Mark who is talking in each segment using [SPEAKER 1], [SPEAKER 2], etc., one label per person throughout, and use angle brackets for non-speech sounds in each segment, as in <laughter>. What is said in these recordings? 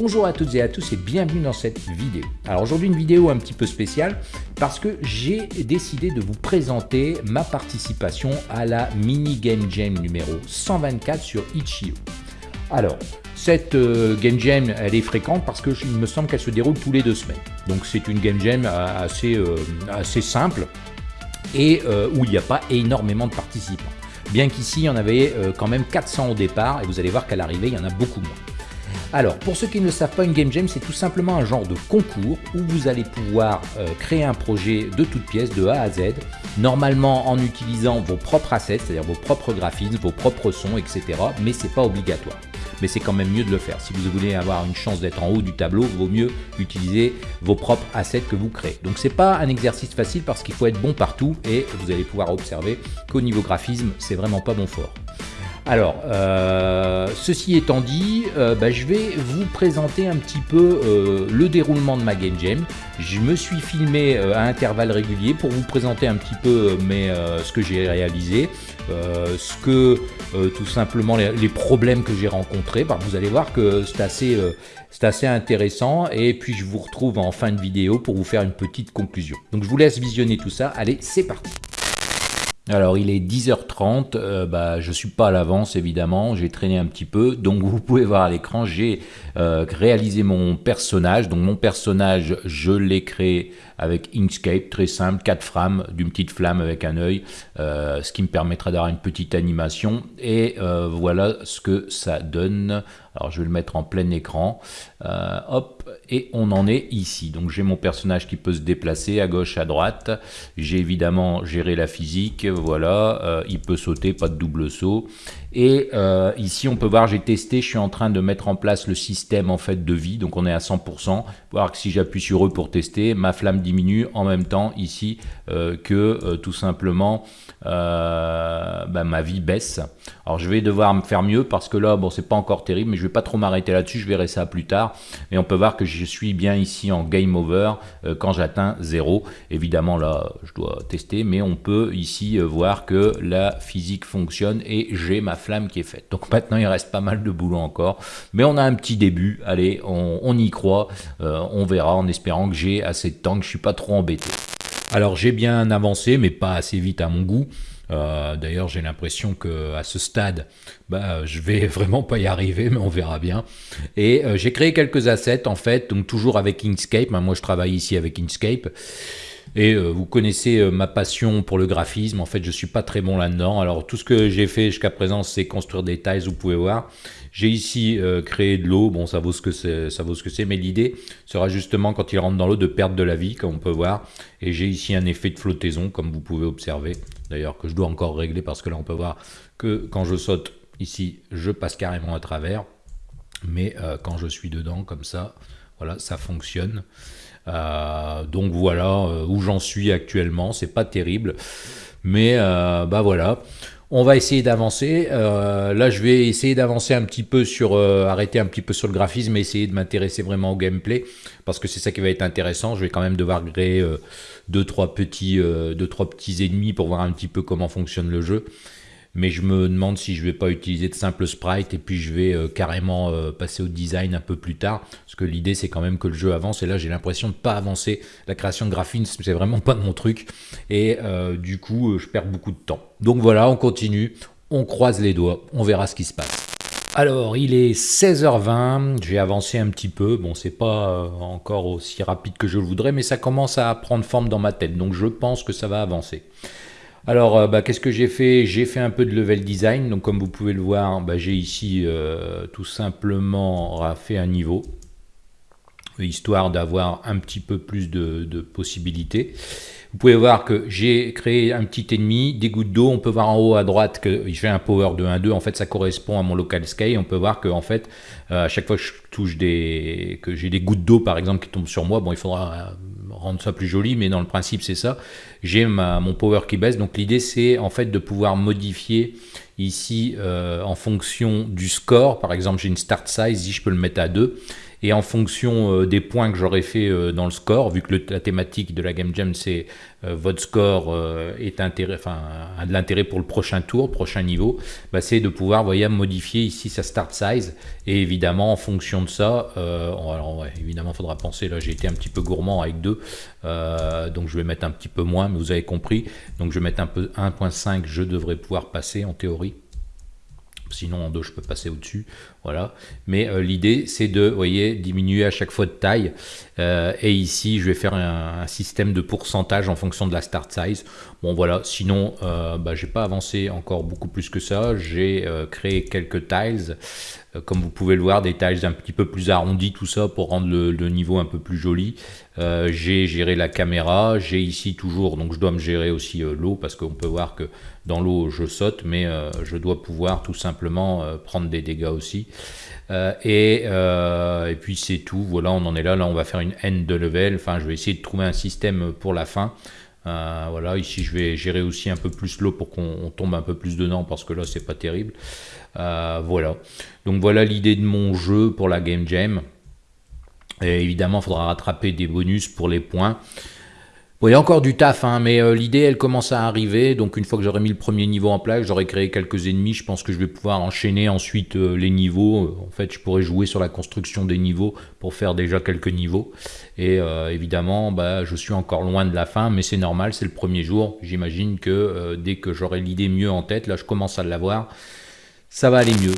[SPEAKER 1] Bonjour à toutes et à tous et bienvenue dans cette vidéo. Alors aujourd'hui une vidéo un petit peu spéciale parce que j'ai décidé de vous présenter ma participation à la mini game jam numéro 124 sur Itch.io. Alors cette euh, game jam elle est fréquente parce que il me semble qu'elle se déroule tous les deux semaines. Donc c'est une game jam euh, assez, euh, assez simple et où il n'y a pas énormément de participants. Bien qu'ici il y en avait quand même 400 au départ et vous allez voir qu'à l'arrivée il y en a beaucoup moins. Alors, pour ceux qui ne savent pas, une Game Jam, c'est tout simplement un genre de concours où vous allez pouvoir euh, créer un projet de toutes pièces, de A à Z, normalement en utilisant vos propres assets, c'est-à-dire vos propres graphismes, vos propres sons, etc. Mais c'est pas obligatoire. Mais c'est quand même mieux de le faire. Si vous voulez avoir une chance d'être en haut du tableau, vaut mieux utiliser vos propres assets que vous créez. Donc c'est pas un exercice facile parce qu'il faut être bon partout et vous allez pouvoir observer qu'au niveau graphisme, c'est vraiment pas bon fort. Alors, euh, ceci étant dit, euh, bah, je vais vous présenter un petit peu euh, le déroulement de ma Game Jam. Je me suis filmé à intervalles réguliers pour vous présenter un petit peu ce que j'ai réalisé, ce que tout simplement les, problèmes que j'ai rencontrés. Bah, vous allez voir que c'est assez, assez intéressant et puis je vous retrouve en fin de vidéo pour vous faire une petite conclusion. Donc je vous laisse visionner tout ça. Allez, c'est parti alors il est 10h30, euh, bah, je suis pas à l'avance évidemment, j'ai traîné un petit peu, donc vous pouvez voir à l'écran, j'ai euh, réalisé mon personnage, donc mon personnage je l'ai créé avec Inkscape, très simple, 4 frames, d'une petite flamme avec un œil, euh, ce qui me permettra d'avoir une petite animation, et voilà ce que ça donne. Alors je vais le mettre en plein écran, hop, et on en est ici. Donc j'ai mon personnage qui peut se déplacer à gauche, à droite, j'ai évidemment géré la physique, voilà, euh, il peut sauter, pas de double saut. Et euh, ici, on peut voir, j'ai testé, je suis en train de mettre en place le système en fait de vie, donc on est à 100%. Voir que si j'appuie sur eux pour tester, ma flamme diminue en même temps ici euh, que tout simplement bah, ma vie baisse. Alors je vais devoir me faire mieux parce que là, bon, c'est pas encore terrible, mais je vais pas trop m'arrêter là-dessus, je verrai ça plus tard. Mais on peut voir que je suis bien ici en game over quand j'atteins 0. Évidemment, là, je dois tester, mais on peut ici voir que la physique fonctionne et j'ai ma flamme qui est faite. Donc maintenant, il reste pas mal de boulot encore, mais on a un petit début. Allez, on, y croit, euh, on verra en espérant que j'ai assez de temps, que je suis pas trop embêté. Alors j'ai bien avancé, mais pas assez vite à mon goût. Euh, d'ailleurs, j'ai l'impression que à ce stade, bah, je vais <laughs> vraiment pas y arriver, mais on verra bien. Et euh, j'ai créé quelques assets en fait, donc toujours avec Inkscape. Moi, je travaille ici avec Inkscape. Et euh, vous connaissez euh, ma passion pour le graphisme. En fait, je suis pas très bon là-dedans. Alors, tout ce que j'ai fait jusqu'à présent, c'est construire des tiles. Vous pouvez voir. J'ai ici euh, créé de l'eau. Bon, ça vaut ce que c'est. Ça vaut ce que c'est. Mais l'idée sera justement quand il rentre dans l'eau de perdre de la vie, comme on peut voir. Et j'ai ici un effet de flottaison, comme vous pouvez observer. D'ailleurs, que je dois encore régler parce que là, on peut voir que quand je saute ici, je passe carrément à travers. Mais quand je suis dedans, comme ça, voilà, ça fonctionne. Euh, donc voilà euh, où j'en suis actuellement, c'est pas terrible, mais euh, bah voilà. On va essayer d'avancer. là, je vais essayer d'avancer un petit peu sur, arrêter un petit peu sur le graphisme et essayer de m'intéresser vraiment au gameplay parce que c'est ça qui va être intéressant. Je vais quand même devoir créer deux trois petits, deux trois petits ennemis pour voir un petit peu comment fonctionne le jeu mais je me demande si je vais pas utiliser de simples sprites et puis je vais euh, carrément euh, passer au design un peu plus tard, parce que l'idée c'est quand même que le jeu avance, et là j'ai l'impression de pas avancer, la création de graphisme c'est vraiment pas mon truc, et euh, du coup je perds beaucoup de temps. Donc voilà, on continue, on croise les doigts, on verra ce qui se passe. Alors, il est 16h20, j'ai avancé un petit peu, bon c'est pas encore aussi rapide que je le voudrais, mais ça commence à prendre forme dans ma tête, donc je pense que ça va avancer. Alors, euh, bah, qu'est-ce que j'ai fait? J'ai fait un peu de level design. Donc, comme vous pouvez le voir, bah, j'ai ici euh, tout simplement fait un niveau, histoire d'avoir un petit peu plus de, possibilités. Vous pouvez voir que j'ai créé un petit ennemi, des gouttes d'eau. On peut voir en haut à droite qu'il fait un power de 1-2. En fait, ça correspond à mon local sky. On peut voir que en fait, euh, à chaque fois que je touche des, que j'ai des gouttes d'eau par exemple qui tombent sur moi, bon, il faudra rendre ça plus joli, mais dans le principe c'est ça. J'ai mon power qui baisse, donc l'idée c'est en fait de pouvoir modifier ici euh, en fonction du score. Par exemple j'ai une start size, ici je peux le mettre à 2 et en fonction euh, des points que j'aurais fait euh, dans le score, vu que la thématique de la Game Jam c'est votre score est intérêt, enfin, a de l'intérêt pour le prochain tour, prochain niveau, bah, c'est de pouvoir voyez, modifier ici sa start size. Et évidemment, en fonction de ça, alors évidemment, il faudra penser, là j'ai été un petit peu gourmand avec deux, donc je vais mettre un petit peu moins, mais vous avez compris. Donc je vais mettre un peu 1.5, je devrais pouvoir passer en théorie. Sinon, en dos, je peux passer au-dessus. Voilà. Mais euh, l'idée, c'est de, diminuer à chaque fois de taille. Euh, et ici, je vais faire un, système de pourcentage en fonction de la start size. Bon, voilà. Sinon, euh, bah, j'ai pas avancé encore beaucoup plus que ça. J'ai euh, créé quelques tiles. comme vous pouvez le voir, des tiles un petit peu plus arrondis, tout ça, pour rendre le niveau un peu plus joli. j'ai géré la caméra. J'ai ici toujours, donc je dois me gérer aussi l'eau, parce qu'on peut voir que dans l'eau, je saute, mais je dois pouvoir tout simplement prendre des dégâts aussi. Euh, et, euh, puis c'est tout, voilà, on en est là. Là, on va faire une end de level. Enfin, je vais essayer de trouver un système pour la fin. Euh, voilà, ici je vais gérer aussi un peu plus l'eau pour qu'on tombe un peu plus dedans parce que là c'est pas terrible. voilà, donc voilà l'idée de mon jeu pour la Game Jam. Et évidemment, il faudra rattraper des bonus pour les points. Bon, il y a encore du taf, hein, mais euh, l'idée, elle commence à arriver. Donc, une fois que j'aurai mis le premier niveau en place, j'aurai créé quelques ennemis. Je pense que je vais pouvoir enchaîner ensuite euh, les niveaux. Euh, en fait, je pourrais jouer sur la construction des niveaux pour faire déjà quelques niveaux. Et évidemment, bah, je suis encore loin de la fin, mais c'est normal, c'est le premier jour. J'imagine que dès que j'aurai l'idée mieux en tête, là, je commence à l'avoir, ça va aller mieux.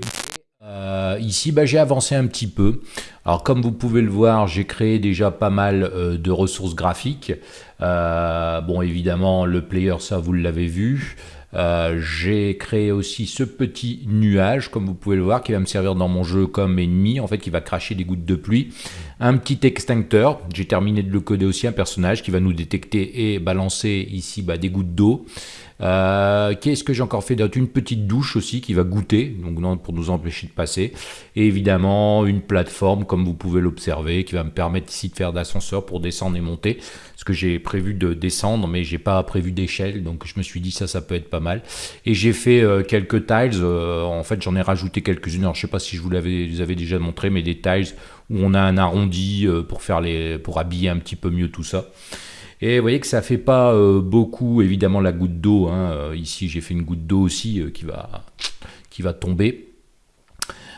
[SPEAKER 1] Euh, ici, bah, j'ai avancé un petit peu. Alors, comme vous pouvez le voir, j'ai créé déjà pas mal euh, de ressources graphiques. Euh, bon, évidemment, le player, ça, vous l'avez vu. j'ai créé aussi ce petit nuage, comme vous pouvez le voir, qui va me servir dans mon jeu comme ennemi, en fait, qui va cracher des gouttes de pluie. Un petit extincteur, j'ai terminé de le coder aussi, un personnage qui va nous détecter et balancer ici bah, des gouttes d'eau. Euh, qu'est-ce que j'ai encore fait d'autre? Une petite douche aussi qui va goûter, donc non, pour nous empêcher de passer. Et évidemment, une plateforme, comme vous pouvez l'observer, qui va me permettre ici de faire d'ascenseur pour descendre et monter. Parce que j'ai prévu de descendre, mais j'ai pas prévu d'échelle, donc je me suis dit ça, ça peut être pas mal. Et j'ai fait euh, quelques tiles, euh, en fait j'en ai rajouté quelques-unes, alors je sais pas si je vous l'avais avais déjà montré, mais des tiles où on a un arrondi pour, faire les, pour habiller un petit peu mieux tout ça. Et vous voyez que ça fait pas euh, beaucoup, évidemment, la goutte d'eau. Hein. Euh, ici, j'ai fait une goutte d'eau aussi euh, qui, va, tomber.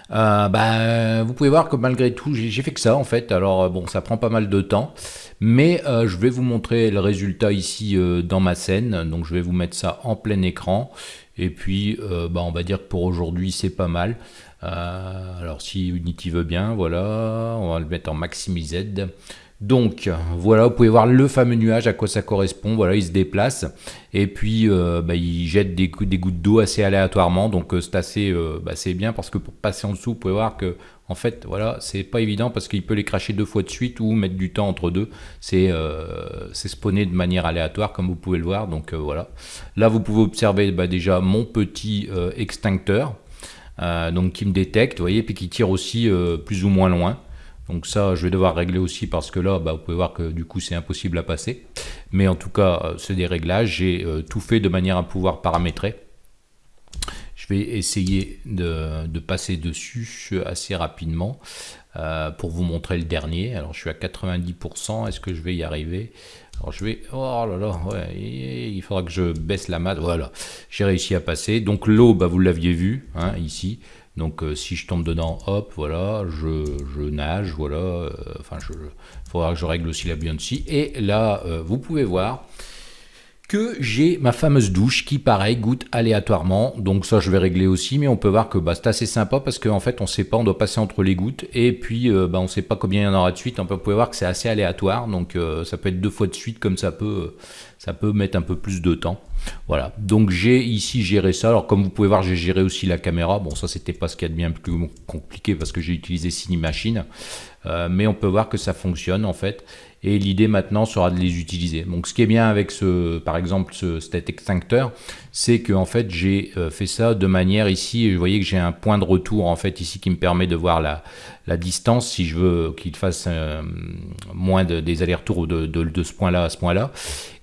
[SPEAKER 1] bah, vous pouvez voir que malgré tout, j'ai fait que ça en fait. Alors bon, ça prend pas mal de temps, mais je vais vous montrer le résultat ici dans ma scène. Donc je vais vous mettre ça en plein écran. Et puis, bah, on va dire que pour aujourd'hui, c'est pas mal. alors si Unity veut bien, voilà, on va le mettre en maximised. Donc voilà, vous pouvez voir le fameux nuage, à quoi ça correspond. Voilà, il se déplace et puis euh, bah, il jette des, gouttes d'eau assez aléatoirement. Donc euh, c'est assez euh, bah, bien parce que pour passer en dessous, vous pouvez voir que en fait, voilà, c'est pas évident parce qu'il peut les cracher deux fois de suite ou mettre du temps entre deux. C'est spawné de manière aléatoire comme vous pouvez le voir. Donc voilà. Là, vous pouvez observer bah, déjà mon petit extincteur. donc qui me détecte, vous voyez, puis qui tire aussi plus ou moins loin. Donc ça, je vais devoir régler aussi parce que là, bah, vous pouvez voir que du coup, c'est impossible à passer. Mais en tout cas, euh, c'est des réglages. J'ai euh, tout fait de manière à pouvoir paramétrer. Je vais essayer de, passer dessus assez rapidement euh, pour vous montrer le dernier. Alors, je suis à 90%. Est-ce que je vais y arriver? Alors je vais, oh là là, il faudra que je baisse la mat. Voilà, j'ai réussi à passer. Donc l'eau, bah, vous l'aviez vu hein, ici. Donc euh, si je tombe dedans, hop, voilà, je, nage, voilà, euh, enfin, il faudra que je règle aussi la buoyancy. Et là, euh, vous pouvez voir que j'ai ma fameuse douche qui, pareil, goûte aléatoirement. Donc ça, je vais régler aussi, mais on peut voir que bah, c'est assez sympa parce qu'en fait, on ne sait pas, on doit passer entre les gouttes. Et puis, bah, on ne sait pas combien il y en aura de suite. On peut, vous pouvez voir que c'est assez aléatoire, donc ça peut être deux fois de suite, comme ça peut, ça peut mettre un peu plus de temps. Voilà, donc j'ai ici géré ça. Alors comme vous pouvez voir, j'ai géré aussi la caméra. Bon, ça c'était pas ce qu'il y a de bien plus compliqué parce que j'ai utilisé Cinemachine. Euh, mais on peut voir que ça fonctionne en fait. Et l'idée maintenant sera de les utiliser. Donc ce qui est bien avec ce, par exemple, ce, cet extincteur, c'est que en fait j'ai euh, fait ça de manière ici, vous voyez que j'ai un point de retour en fait ici qui me permet de voir la, la distance si je veux qu'il fasse euh, moins de, des allers-retours de, de, de, ce point-là à ce point-là.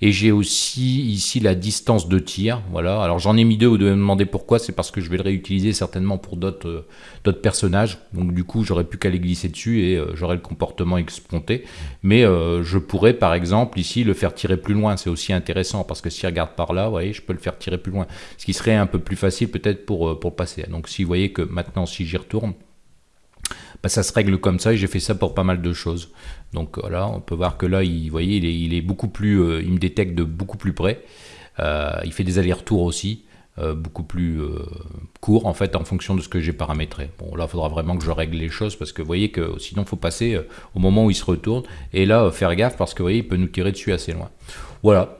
[SPEAKER 1] Et j'ai aussi ici la distance de tir. Voilà. Alors j'en ai mis deux, vous devez me demander pourquoi, c'est parce que je vais le réutiliser certainement pour d'autres d'autres personnages. Donc du coup j'aurais plus qu'à les glisser dessus et j'aurai le comportement escompté. Mais je pourrais par exemple ici le faire tirer plus loin, c'est aussi intéressant parce que s'il regarde par là, vous voyez, je peux le faire tirer plus loin. Ce qui serait un peu plus facile peut-être pour, pour passer. Donc si vous voyez que maintenant si j'y retourne, bah, ça se règle comme ça et j'ai fait ça pour pas mal de choses. Donc voilà, on peut voir que là, il, vous voyez, il est, beaucoup plus, euh, il me détecte de beaucoup plus près. Euh, il fait des allers-retours aussi, euh, beaucoup plus courts en fait en fonction de ce que j'ai paramétré. Bon là, il faudra vraiment que je règle les choses parce que vous voyez que sinon, il faut passer au moment où il se retourne et là, faire gaffe parce que vous voyez, il peut nous tirer dessus assez loin. Voilà.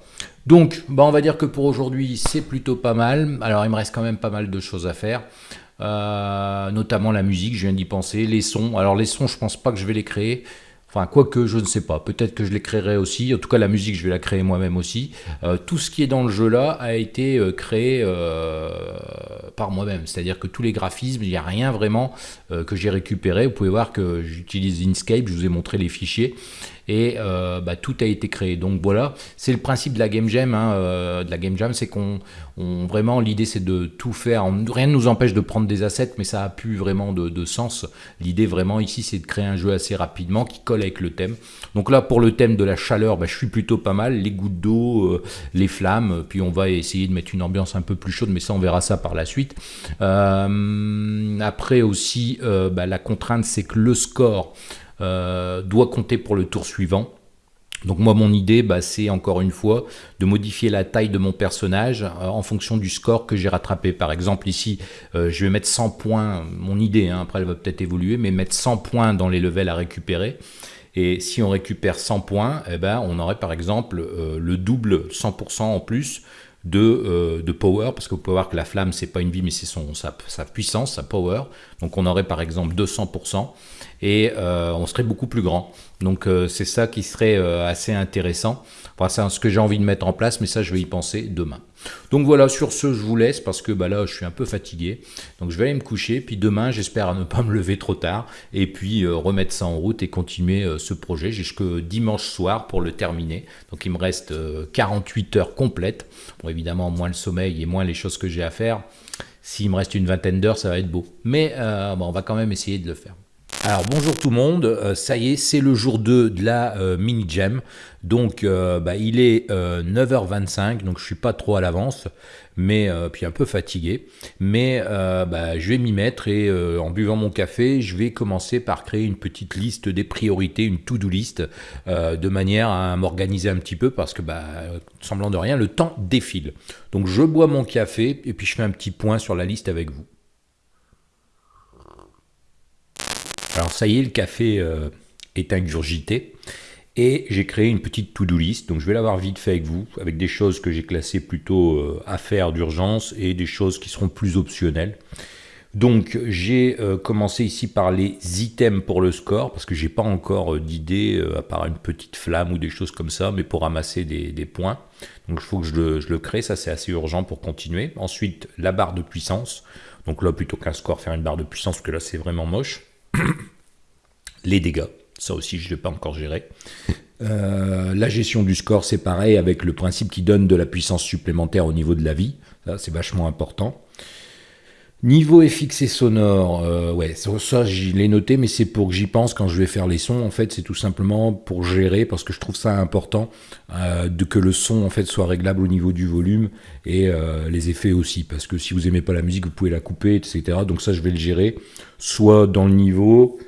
[SPEAKER 1] Donc, bah, on va dire que pour aujourd'hui, c'est plutôt pas mal. Alors, il me reste quand même pas mal de choses à faire. Euh, notamment la musique, je viens d'y penser, les sons. Alors les sons, je pense pas que je vais les créer. Enfin, quoique, je ne sais pas. Peut-être que je les créerai aussi. En tout cas, la musique, je vais la créer moi-même aussi. Euh, tout ce qui est dans le jeu là a été euh, créé par moi-même. C'est-à-dire que tous les graphismes, il n'y a rien vraiment que j'ai récupéré. Vous pouvez voir que j'utilise Inkscape. Je vous ai montré les fichiers et euh, bah, tout a été créé. Donc voilà, c'est le principe de la Game Jam. Hein, euh, de la Game Jam, c'est qu'on vraiment l'idée c'est de tout faire. rien ne nous empêche de prendre des assets, mais ça a plus vraiment de, sens. L'idée vraiment ici, c'est de créer un jeu assez rapidement qui colle avec le thème. Donc là, pour le thème de la chaleur, bah, je suis plutôt pas mal. Les gouttes d'eau, euh, les flammes, puis on va essayer de mettre une ambiance un peu plus chaude, mais ça on verra ça par la suite. après aussi, bah, la contrainte, c'est que le score doit compter pour le tour suivant. Donc moi mon idée bah, c'est encore une fois de modifier la taille de mon personnage euh, en fonction du score que j'ai rattrapé. Par exemple ici euh, je vais mettre 100 points, mon idée hein, après elle va peut-être évoluer, mais mettre 100 points dans les levels à récupérer. Et si on récupère 100 points, eh ben, on aurait par exemple le double 100% en plus de, de, power, parce que voir que la flamme, c'est pas une vie, mais c'est sa, sa, puissance, sa power. Donc on aurait par exemple 200% et euh, on serait beaucoup plus grand. Donc euh, c'est ça qui serait euh, assez intéressant. C'est ce que j'ai envie de mettre en place, mais ça je vais y penser demain. Donc voilà, sur ce je vous laisse parce que bah, là je suis un peu fatigué. Donc je vais aller me coucher, puis demain j'espère ne pas me lever trop tard et puis remettre ça en route et continuer ce projet jusqu'au dimanche soir pour le terminer. Donc il me reste 48 heures complètes. Bon évidemment moins le sommeil et moins les choses que j'ai à faire. S'il me reste une vingtaine d'heures, ça va être beau. Mais on va quand même essayer de le faire. Alors bonjour tout le monde, euh, ça y est, c'est le jour 2 de la euh, mini jam. Donc euh, bah, il est 9h25, donc je suis pas trop à l'avance, mais puis un peu fatigué. Mais bah, je vais m'y mettre et en buvant mon café, je vais commencer par créer une petite liste des priorités, une to-do list, de manière à m'organiser un petit peu parce que bah, semblant de rien, le temps défile. Donc je bois mon café et puis je fais un petit point sur la liste avec vous. Alors ça y est, le café euh, est ingurgité et j'ai créé une petite to-do list. Donc je vais l'avoir vite fait avec vous, avec des choses que j'ai classées plutôt euh, à faire d'urgence et des choses qui seront plus optionnelles. Donc j'ai euh, commencé ici par les items pour le score, parce que j'ai pas encore d'idée, à part une petite flamme ou des choses comme ça, mais pour ramasser des, points. Donc il faut que je le, je le crée, ça c'est assez urgent pour continuer. Ensuite, la barre de puissance. Donc là, plutôt qu'un score, faire une barre de puissance, parce que là c'est vraiment moche. <coughs> les dégâts, ça aussi je ne l'ai pas encore géré. Euh, la gestion du score, c'est pareil avec le principe qui donne de la puissance supplémentaire au niveau de la vie. C'est vachement important. Niveau FX et sonore, euh, ouais, ça, je l'ai noté, mais c'est pour que j'y pense quand je vais faire les sons. En fait, c'est tout simplement pour gérer, parce que je trouve ça important euh, de que le son en fait soit réglable au niveau du volume et euh, les effets aussi, parce que si vous aimez pas la musique, vous pouvez la couper, etc. Donc ça, je vais le gérer, soit dans le niveau,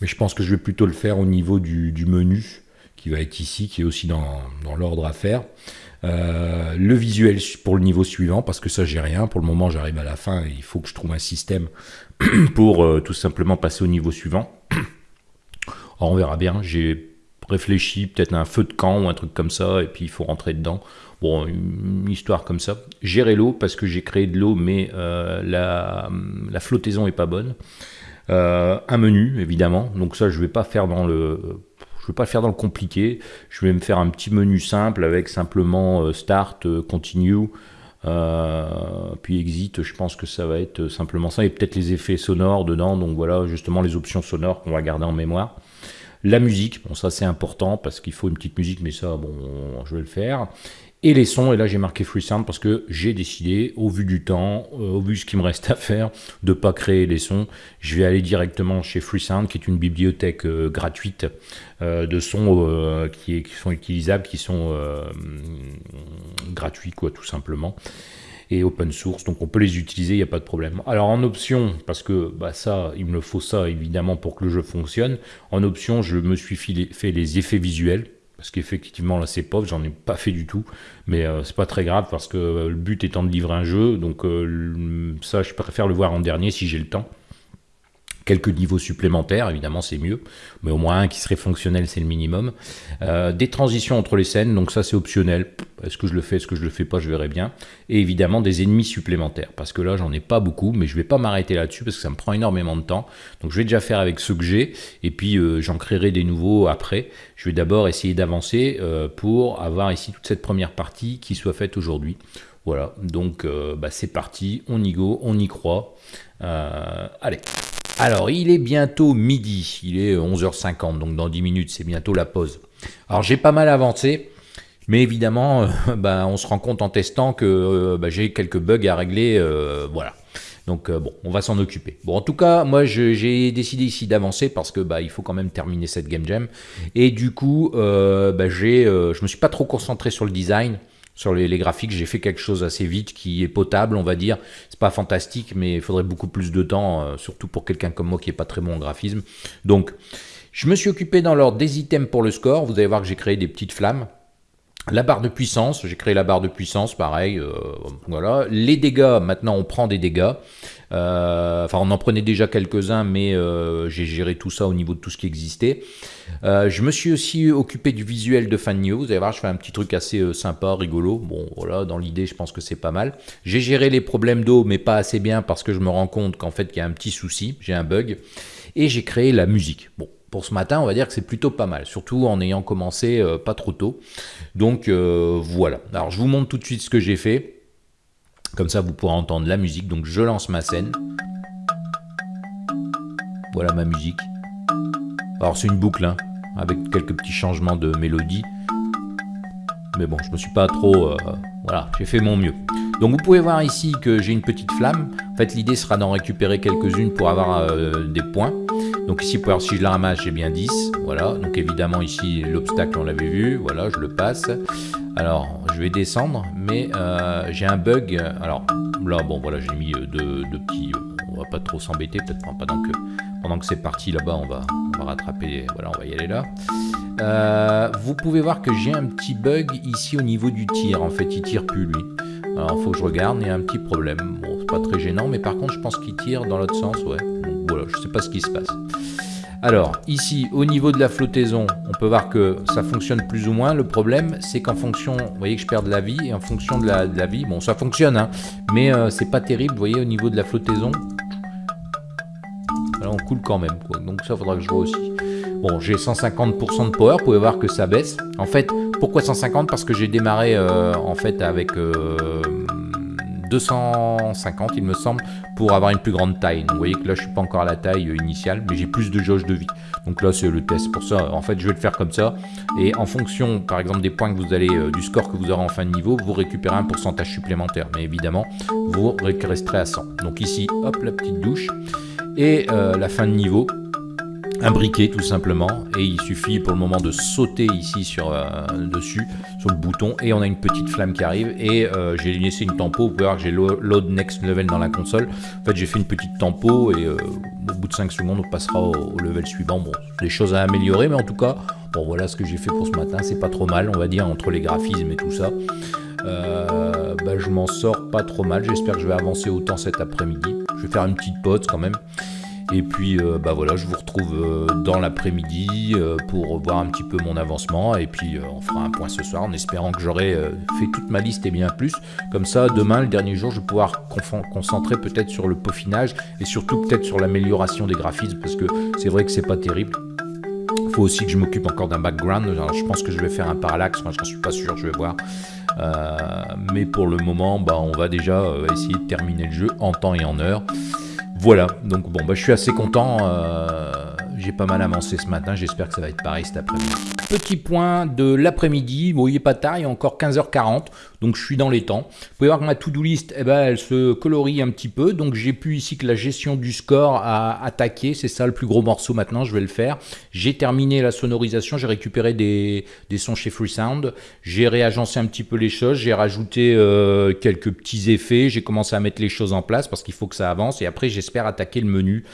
[SPEAKER 1] mais je pense que je vais plutôt le faire au niveau du, menu qui va être ici, qui est aussi dans l'ordre à faire. Euh, le visuel pour le niveau suivant, parce que ça j'ai rien. Pour le moment j'arrive à la fin il faut que je trouve un système <clears throat> pour euh, tout simplement passer au niveau suivant. <clears throat> on verra bien, j'ai réfléchi peut-être à un feu de camp ou un truc comme ça, et puis il faut rentrer dedans. Bon, une histoire comme ça. Gérer l'eau, parce que j'ai créé de l'eau, mais euh, la, la, flottaison est pas bonne. un menu, évidemment, donc ça je vais pas faire dans le je ne vais pas faire dans le compliqué. Je vais me faire un petit menu simple avec simplement euh, Start, euh, Continue, euh, puis Exit. Je pense que ça va être simplement ça. Et peut-être les effets sonores dedans. Donc voilà, justement les options sonores qu'on va garder en mémoire. La musique, bon ça c'est important parce qu'il faut une petite musique, mais ça bon, je vais le faire. Et les sons, et là j'ai marqué FreeSound parce que j'ai décidé, au vu du temps, euh, au vu de ce qu'il me reste à faire, de ne pas créer les sons. Je vais aller directement chez FreeSound, qui est une bibliothèque euh, gratuite euh, de sons qui, sont utilisables, qui sont gratuits, quoi, tout simplement et open source, donc on peut les utiliser, il n'y a pas de problème. Alors en option, parce que bah, ça, il me faut ça évidemment pour que le jeu fonctionne, en option, je me suis fait les effets visuels, parce qu'effectivement là c'est pauvre, j'en ai pas fait du tout, mais euh, c'est pas très grave parce que le but étant de livrer un jeu, donc euh, ça je préfère le voir en dernier si j'ai le temps quelques niveaux supplémentaires, évidemment c'est mieux, mais au moins un qui serait fonctionnel c'est le minimum. Euh, des transitions entre les scènes, donc ça c'est optionnel, est-ce que je le fais, est-ce que je le fais pas, je verrai bien. Et évidemment des ennemis supplémentaires, parce que là j'en ai pas beaucoup, mais je vais pas m'arrêter là-dessus parce que ça me prend énormément de temps. Donc je vais déjà faire avec ceux que j'ai, et puis euh, j'en créerai des nouveaux après. Je vais d'abord essayer d'avancer euh, pour avoir ici toute cette première partie qui soit faite aujourd'hui. Voilà, donc bah, c'est parti, on y go, on y croit. allez alors, il est bientôt midi, il est 11h50, donc dans 10 minutes, c'est bientôt la pause. Alors, j'ai pas mal avancé, mais évidemment, euh, <laughs> bah, on se rend compte en testant que euh, bah, j'ai quelques bugs à régler, euh, voilà. Donc bon, on va s'en occuper. Bon, en tout cas, moi j'ai décidé ici d'avancer parce que bah il faut quand même terminer cette game jam. Et du coup, bah, j'ai, je me suis pas trop concentré sur le design sur les, graphiques, j'ai fait quelque chose assez vite qui est potable, on va dire. C'est pas fantastique, mais il faudrait beaucoup plus de temps, euh, surtout pour quelqu'un comme moi qui est pas très bon en graphisme. Donc, je me suis occupé dans l'ordre des items pour le score. Vous allez voir que j'ai créé des petites flammes. La barre de puissance, j'ai créé la barre de puissance, pareil, euh, voilà. Les dégâts, maintenant on prend des dégâts. Euh, enfin, on en prenait déjà quelques-uns, mais euh, j'ai géré tout ça au niveau de tout ce qui existait. je me suis aussi occupé du visuel de fan news. Vous allez voir, je fais un petit truc assez sympa, rigolo. Bon, voilà, dans l'idée, je pense que c'est pas mal. J'ai géré les problèmes d'eau, mais pas assez bien parce que je me rends compte qu'en fait, il y a un petit souci, j'ai un bug. Et j'ai créé la musique. Bon, ce matin, on va dire que c'est plutôt pas mal, surtout en ayant commencé euh, pas trop tôt. Donc euh, voilà. Alors je vous montre tout de suite ce que j'ai fait. Comme ça, vous pourrez entendre la musique. Donc je lance ma scène. Voilà ma musique. Alors c'est une boucle, hein, avec quelques petits changements de mélodie. Mais bon, je me suis pas trop... Euh, voilà, j'ai fait mon mieux. Donc vous pouvez voir ici que j'ai une petite flamme. En fait, l'idée sera d'en récupérer quelques-unes pour avoir des points. Donc ici, pour si je la ramasse, j'ai bien 10. Voilà, donc évidemment ici, l'obstacle, on l'avait vu. Voilà, je le passe. Alors, je vais descendre, mais euh, j'ai un bug. Alors là, bon, voilà, j'ai mis euh, deux, petits... Euh, on va pas trop s'embêter, peut-être pendant que, pendant que c'est parti là-bas, on va, on va rattraper... Voilà, on va y aller là. vous pouvez voir que j'ai un petit bug ici au niveau du tir. En fait, il tire plus, lui. Alors, faut que je regarde, il y a un petit problème. Bon, c'est pas très gênant, mais par contre, je pense qu'il tire dans l'autre sens, ouais. Donc, voilà, je sais pas ce qui se passe. Alors, ici, au niveau de la flottaison, on peut voir que ça fonctionne plus ou moins. Le problème, c'est qu'en fonction, vous voyez que je perds de la vie, et en fonction de la, vie, bon, ça fonctionne, hein, mais euh, c'est pas terrible, vous voyez, au niveau de la flottaison. Là, on coule quand même, quoi. donc ça, faudra que je vois aussi. Bon, j'ai 150% de power, vous pouvez voir que ça baisse. En fait, pourquoi 150 Parce que j'ai démarré, euh, en fait, avec... Euh, 250 il me semble pour avoir une plus grande taille. Donc, vous voyez que là je suis pas encore à la taille initiale mais j'ai plus de jauge de vie. Donc là c'est le test pour ça. En fait je vais le faire comme ça et en fonction par exemple des points que vous allez, euh, du score que vous aurez en fin de niveau, vous récupérez un pourcentage supplémentaire. Mais évidemment vous resterez à 100. Donc ici hop la petite douche et euh, la fin de niveau un briquet tout simplement. Et il suffit pour le moment de sauter ici sur euh, dessus sur le bouton. Et on a une petite flamme qui arrive. Et euh, j'ai laissé une tempo. Vous pouvez voir que j'ai load next level dans la console. En fait j'ai fait une petite tempo. Et euh, au bout de 5 secondes on passera au, level suivant. Bon des choses à améliorer. Mais en tout cas bon voilà ce que j'ai fait pour ce matin. C'est pas trop mal on va dire entre les graphismes et tout ça. Bah, je m'en sors pas trop mal. J'espère que je vais avancer autant cet après-midi. Je vais faire une petite pause quand même et puis euh, bah voilà, je vous retrouve euh, dans l'après-midi euh, pour voir un petit peu mon avancement. Et puis on fera un point ce soir en espérant que j'aurai fait toute ma liste et bien plus. Comme ça, demain, le dernier jour, je vais pouvoir concentrer peut-être sur le peaufinage et surtout peut-être sur l'amélioration des graphismes parce que c'est vrai que c'est pas terrible. Il faut aussi que je m'occupe encore d'un background. je pense que je vais faire un parallaxe, moi je suis pas sûr, je vais voir. mais pour le moment, bah, on va déjà essayer de terminer le jeu en temps et en heure. Voilà, donc bon, bah, je suis assez content. Euh, j'ai pas mal avancé ce matin, j'espère que ça va être pareil cet après-midi. Petit point de l'après-midi, bon il n'est pas tard, il est encore 15h40, donc je suis dans les temps. Vous pouvez voir que ma to-do list, eh ben, elle se colorie un petit peu, donc j'ai pu ici que la gestion du score à attaquer, c'est ça le plus gros morceau maintenant, je vais le faire. J'ai terminé la sonorisation, j'ai récupéré des, des, sons chez Freesound, j'ai réagencé un petit peu les choses, j'ai rajouté euh, quelques petits effets, j'ai commencé à mettre les choses en place parce qu'il faut que ça avance, et après j'espère attaquer le menu.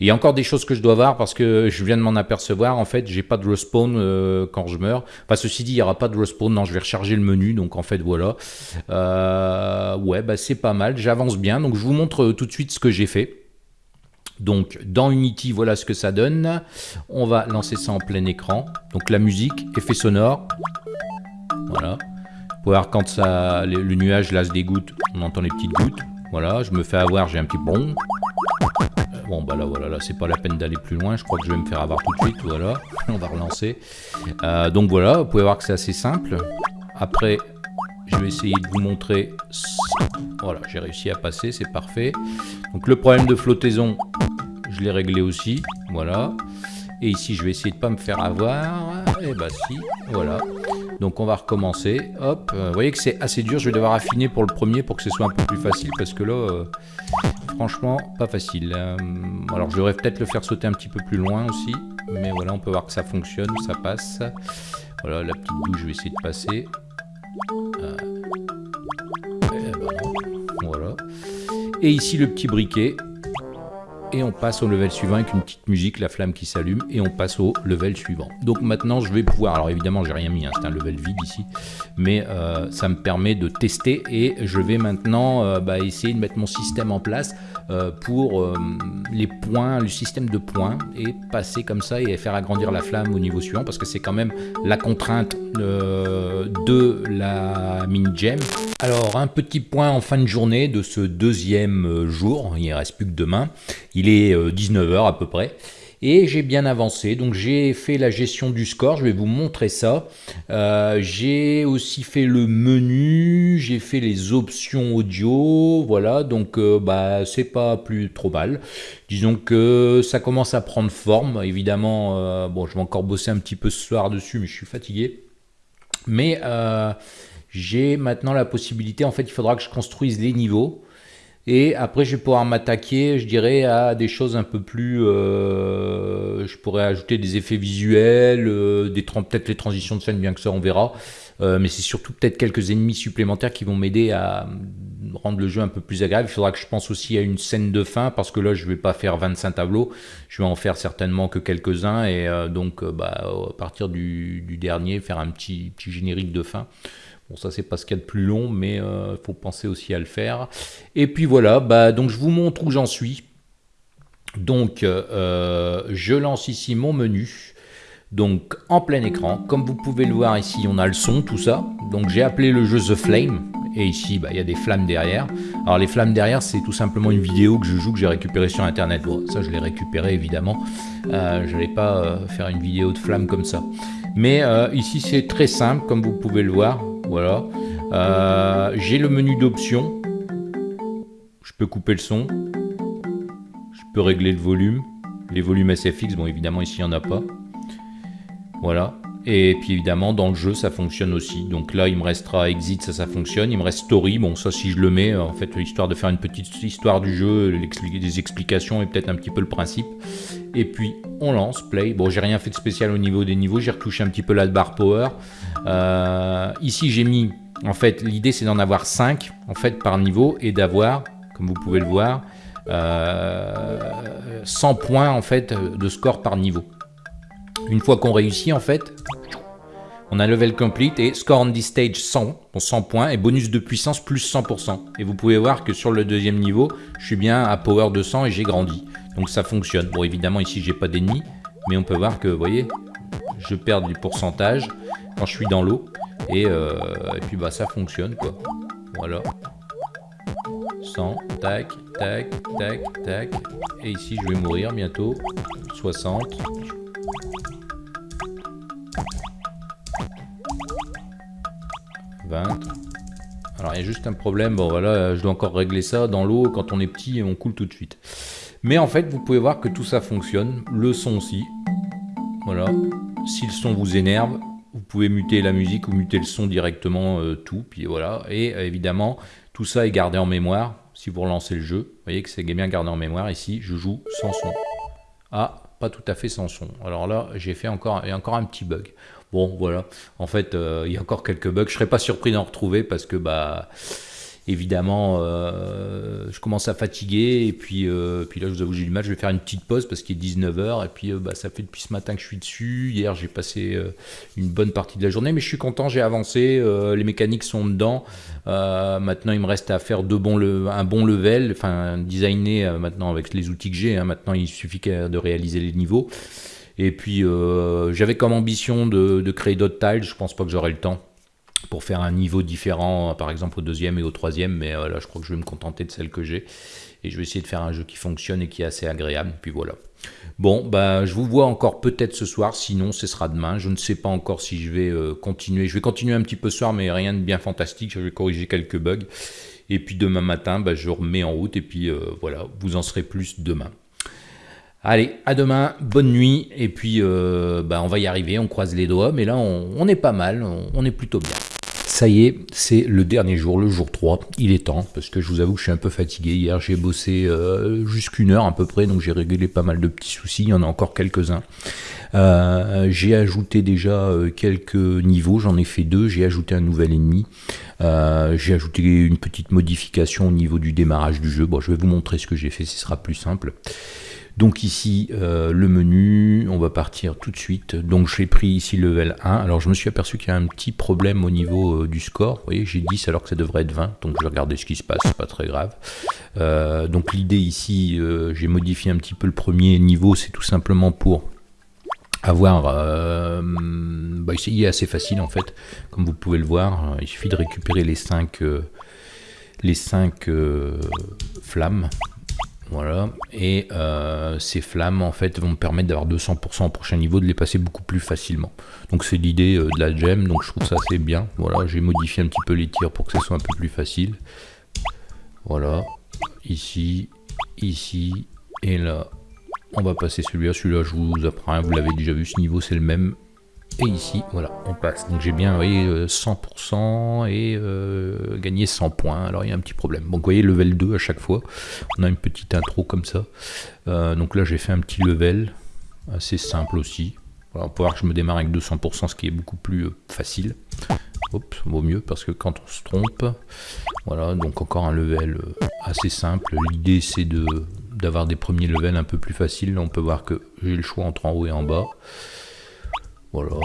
[SPEAKER 1] Il y a encore des choses que je dois voir parce que je viens de m'en apercevoir. En fait, j'ai pas de respawn euh, quand je meurs. Enfin, ceci dit, il n'y aura pas de respawn. Non, je vais recharger le menu. Donc, en fait, voilà. Euh, ouais, bah, c'est pas mal. J'avance bien. Donc, je vous montre tout de suite ce que j'ai fait. Donc, dans Unity, voilà ce que ça donne. On va lancer ça en plein écran. Donc, la musique, effet sonore. Voilà. Vous pouvez voir quand ça, le, nuage lasse des gouttes, on entend les petites gouttes. Voilà, je me fais avoir, j'ai un petit bon. Bon, bah là, voilà, là, c'est pas la peine d'aller plus loin. Je crois que je vais me faire avoir tout de suite. Voilà, <laughs> on va relancer. Euh, donc voilà, vous pouvez voir que c'est assez simple. Après, je vais essayer de vous montrer. Voilà, j'ai réussi à passer, c'est parfait. Donc le problème de flottaison, je l'ai réglé aussi. Voilà. Et ici, je vais essayer de pas me faire avoir. Et eh bah si, voilà. Donc on va recommencer. Hop, euh, vous voyez que c'est assez dur. Je vais devoir affiner pour le premier pour que ce soit un peu plus facile parce que là, euh, franchement, pas facile. Euh, alors je devrais peut-être le faire sauter un petit peu plus loin aussi. Mais voilà, on peut voir que ça fonctionne, ça passe. Voilà, la petite bouche, je vais essayer de passer. Eh ben, voilà. Et ici le petit briquet et on passe au level suivant avec une petite musique, la flamme qui s'allume, et on passe au level suivant. Donc maintenant, je vais pouvoir, alors évidemment, j'ai rien mis, hein, c'est un level vide ici, mais euh, ça me permet de tester, et je vais maintenant euh, bah, essayer de mettre mon système en place euh, pour les points, le système de points, et passer comme ça et faire agrandir la flamme au niveau suivant, parce que c'est quand même la contrainte de la mini gem. Alors un petit point en fin de journée de ce deuxième jour, il ne reste plus que demain, il est 19h euh, à peu près. Et j'ai bien avancé, donc j'ai fait la gestion du score, je vais vous montrer ça. Euh, j'ai aussi fait le menu, j'ai fait les options audio, voilà, donc euh, bah c'est pas plus trop mal. Disons que ça commence à prendre forme, évidemment, bon je vais encore bosser un petit peu ce soir dessus, mais je suis fatigué. Mais j'ai maintenant la possibilité, en fait il faudra que je construise les niveaux. Et après, je vais pouvoir m'attaquer, je dirais, à des choses un peu plus... Euh, je pourrais ajouter des effets visuels, euh, peut-être les transitions de scène, bien que ça, on verra. Euh, mais c'est surtout peut-être quelques ennemis supplémentaires qui vont m'aider à rendre le jeu un peu plus agréable. Il faudra que je pense aussi à une scène de fin, parce que là, je vais pas faire 25 tableaux. Je vais en faire certainement que quelques-uns. Et donc, bah, à partir du, du, dernier, faire un petit, petit générique de fin. Bon, ça, c'est pas ce qu'il y a de plus long, mais il euh, faut penser aussi à le faire. Et puis voilà, bah, donc je vous montre où j'en suis. Donc, euh, je lance ici mon menu. Donc, en plein écran. Comme vous pouvez le voir ici, on a le son, tout ça. Donc, j'ai appelé le jeu The Flame. Et ici, bah, il y a des flammes derrière. Alors, les flammes derrière, c'est tout simplement une vidéo que je joue, que j'ai récupérée sur Internet. Bon, ça, je l'ai récupéré, évidemment. Euh, je n'allais pas faire une vidéo de flammes comme ça. Mais ici, c'est très simple, comme vous pouvez le voir. Voilà. Euh, j'ai le menu d'options. Je peux couper le son. Je peux régler le volume. Les volumes SFX, bon évidemment ici il n'y en a pas. Voilà. Et puis évidemment dans le jeu ça fonctionne aussi. Donc là il me restera exit, ça ça fonctionne. Il me reste story, bon ça si je le mets, en fait histoire de faire une petite histoire du jeu, des explications et peut-être un petit peu le principe. Et puis on lance, play. Bon j'ai rien fait de spécial au niveau des niveaux, j'ai retouché un petit peu la barre power. Euh, ici, j'ai mis, en fait, l'idée c'est d'en avoir 5 en fait, par niveau et d'avoir, comme vous pouvez le voir, 100 euh, points en fait, de score par niveau. Une fois qu'on réussit, en fait, on a level complete et score on this stage 100, 100 points et bonus de puissance plus 100%. Et vous pouvez voir que sur le deuxième niveau, je suis bien à power 200 et j'ai grandi. Donc ça fonctionne. Bon, évidemment, ici, j'ai pas d'ennemis, mais on peut voir que, vous voyez, je perds du pourcentage quand je suis dans l'eau. Et, euh, et, puis bah ça fonctionne quoi. Voilà. 100, tac, tac, tac, tac. Et ici je vais mourir bientôt. 60. Alors il y a juste un problème, bon voilà, je dois encore régler ça dans l'eau, quand on est petit on coule tout de suite. Mais en fait, vous pouvez voir que tout ça fonctionne. Le son aussi. Voilà. Si le son vous énerve, vous pouvez muter la musique ou muter le son directement, euh, tout. Puis voilà. Et euh, évidemment, tout ça est gardé en mémoire. Si vous relancez le jeu, vous voyez que c'est bien gardé en mémoire. Ici, je joue sans son. Ah, pas tout à fait sans son. Alors là, j'ai fait encore, a encore un petit bug. Bon, voilà. En fait, euh, il y a encore quelques bugs. Je serais pas surpris d'en retrouver parce que bah évidemment, euh, je commence à fatiguer. Et puis, euh, puis là, je vous avoue, j'ai du mal. Je vais faire une petite pause parce qu'il est 19h. Et puis, euh, bah, ça fait depuis ce matin que je suis dessus. Hier, j'ai passé une bonne partie de la journée. Mais je suis content, j'ai avancé. les mécaniques sont dedans. maintenant, il me reste à faire un bon level. Enfin, designer maintenant avec les outils que j'ai. Hein. maintenant, il suffit de réaliser les niveaux. Et puis, j'avais comme ambition de, de créer d'autres tiles. Je pense pas que j'aurai le temps pour faire un niveau différent, par exemple au deuxième et au troisième, mais euh, là je crois que je vais me contenter de celle que j'ai. Et je vais essayer de faire un jeu qui fonctionne et qui est assez agréable, puis voilà. Bon, bah, je vous vois encore peut-être ce soir, sinon ce sera demain. Je ne sais pas encore si je vais euh, continuer. Je vais continuer un petit peu ce soir, mais rien de bien fantastique. Je vais corriger quelques bugs. Et puis demain matin, bah, je remets en route. Et puis euh, voilà, vous en serez plus demain. Allez, à demain, bonne nuit. Et puis, bah, on va y arriver, on croise les doigts. Mais là, on, est pas mal, on est plutôt bien. Ça y est, c'est le dernier jour, le jour 3. Il est temps, parce que je vous avoue que je suis un peu fatigué. Hier, j'ai bossé euh, jusqu'une heure à peu près, donc j'ai réglé pas mal de petits soucis. Il y en a encore quelques-uns. Euh, j'ai ajouté déjà euh, quelques niveaux, j'en ai fait deux. J'ai ajouté un nouvel ennemi. j'ai ajouté une petite modification au niveau du démarrage du jeu. Bon, je vais vous montrer ce que j'ai fait, ce sera plus simple. Donc ici, euh, le menu, on va partir tout de suite. Donc j'ai pris ici level 1. Alors je me suis aperçu qu'il y a un petit problème au niveau euh, du score. Vous voyez, j'ai 10 alors que ça devrait être 20. Donc je vais regarder ce qui se passe, c'est pas très grave. Euh, donc l'idée ici, j'ai modifié un petit peu le premier niveau. C'est tout simplement pour avoir... Bah, il est assez facile en fait. Comme vous pouvez le voir, il suffit de récupérer les 5... les 5 flammes voilà, et euh, ces flammes en fait vont me permettre d'avoir 200% au prochain niveau, de les passer beaucoup plus facilement. Donc c'est l'idée euh, de la gem, donc je trouve ça assez bien. Voilà, j'ai modifié un petit peu les tirs pour que ce soit un peu plus facile. Voilà, ici, ici, et là, on va passer celui-là. Celui-là, je vous apprends, vous l'avez déjà vu, ce niveau c'est le même. Et ici, voilà, on passe. Donc j'ai bien, voyez, 100% euh, et euh, gagné 100 points. Alors il y a un petit problème. Donc vous voyez, level 2 à chaque fois. On a une petite intro comme ça. Euh, donc là, j'ai fait un petit level assez simple aussi. Voilà, on peut voir que je me démarre avec 200%, ce qui est beaucoup plus facile. Hop, vaut mieux parce que quand on se trompe, voilà, donc encore un level assez simple. L'idée c'est de d'avoir des premiers levels un peu plus faciles. on peut voir que j'ai le choix entre en haut et en bas. Voilà,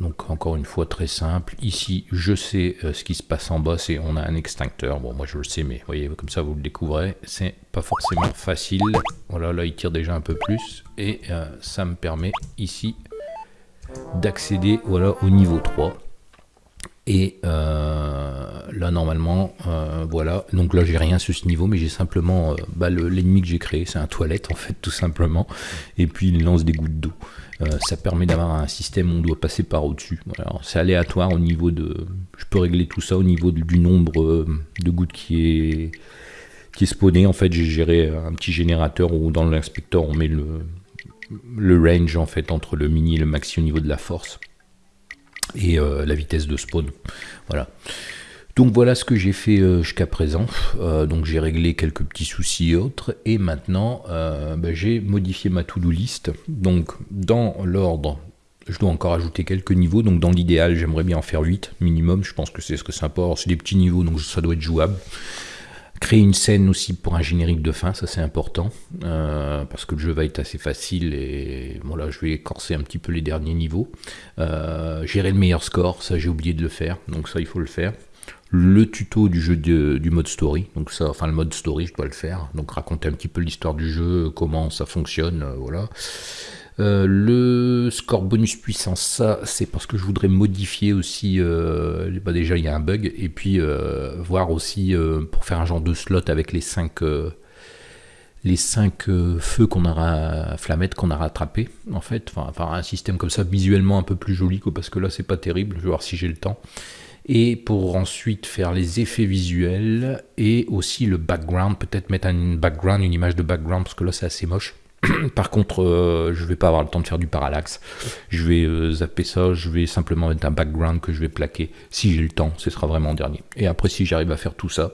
[SPEAKER 1] donc encore une fois très simple. Ici, je sais euh, ce qui se passe en bas, c'est on a un extincteur. Bon, moi je le sais, mais voyez, comme ça vous le découvrez. C'est pas forcément facile. Voilà, là il tire déjà un peu plus. Et euh, ça me permet ici d'accéder voilà, au niveau 3. Et euh, là normalement, voilà, donc là j'ai rien sur ce niveau, mais j'ai simplement bah, l'ennemi que j'ai créé, c'est un toilette en fait tout simplement, et puis il lance des gouttes d'eau. Euh, ça permet d'avoir un système où on doit passer par au-dessus. c'est aléatoire au niveau de... Je peux régler tout ça au niveau du nombre euh, de gouttes qui est, qui est spawné. En fait, j'ai géré un petit générateur où dans l'inspecteur, on met le, le range en fait entre le mini et le maxi au niveau de la force et euh, la vitesse de spawn. Voilà. Donc voilà ce que j'ai fait euh, jusqu'à présent. Euh, donc j'ai réglé quelques petits soucis et autres. Et maintenant, bah, j'ai modifié ma to-do list. Donc dans l'ordre, je dois encore ajouter quelques niveaux. Donc dans l'idéal, j'aimerais bien en faire 8 minimum. Je pense que c'est ce que ça apporte. C'est des petits niveaux, donc ça doit être jouable. Créer une scène aussi pour un générique de fin, ça c'est important, parce que le jeu va être assez facile et voilà, je vais corser un petit peu les derniers niveaux. gérer le meilleur score, ça j'ai oublié de le faire, donc ça il faut le faire le tuto du jeu du mode story. Donc ça, enfin le mode story, je dois le faire. Donc raconter un petit peu l'histoire du jeu, comment ça fonctionne, euh, voilà. Euh, le score bonus puissance, ça c'est parce que je voudrais modifier aussi, euh, bah déjà il y a un bug, et puis voir aussi pour faire un genre de slot avec les 5 les cinq feux qu'on aura flammettes qu'on a rattrapé en fait, enfin, un système comme ça visuellement un peu plus joli parce que là c'est pas terrible, je vais voir si j'ai le temps. et pour ensuite faire les effets visuels et aussi le background, peut-être mettre un background, une image de background parce que là c'est assez moche. <clears throat> Par contre, euh, je vais pas avoir le temps de faire du parallaxe. Je vais euh, zapper ça, je vais simplement mettre un background que je vais plaquer. Si j'ai le temps, ce sera vraiment en dernier. Et après, si j'arrive à faire tout ça,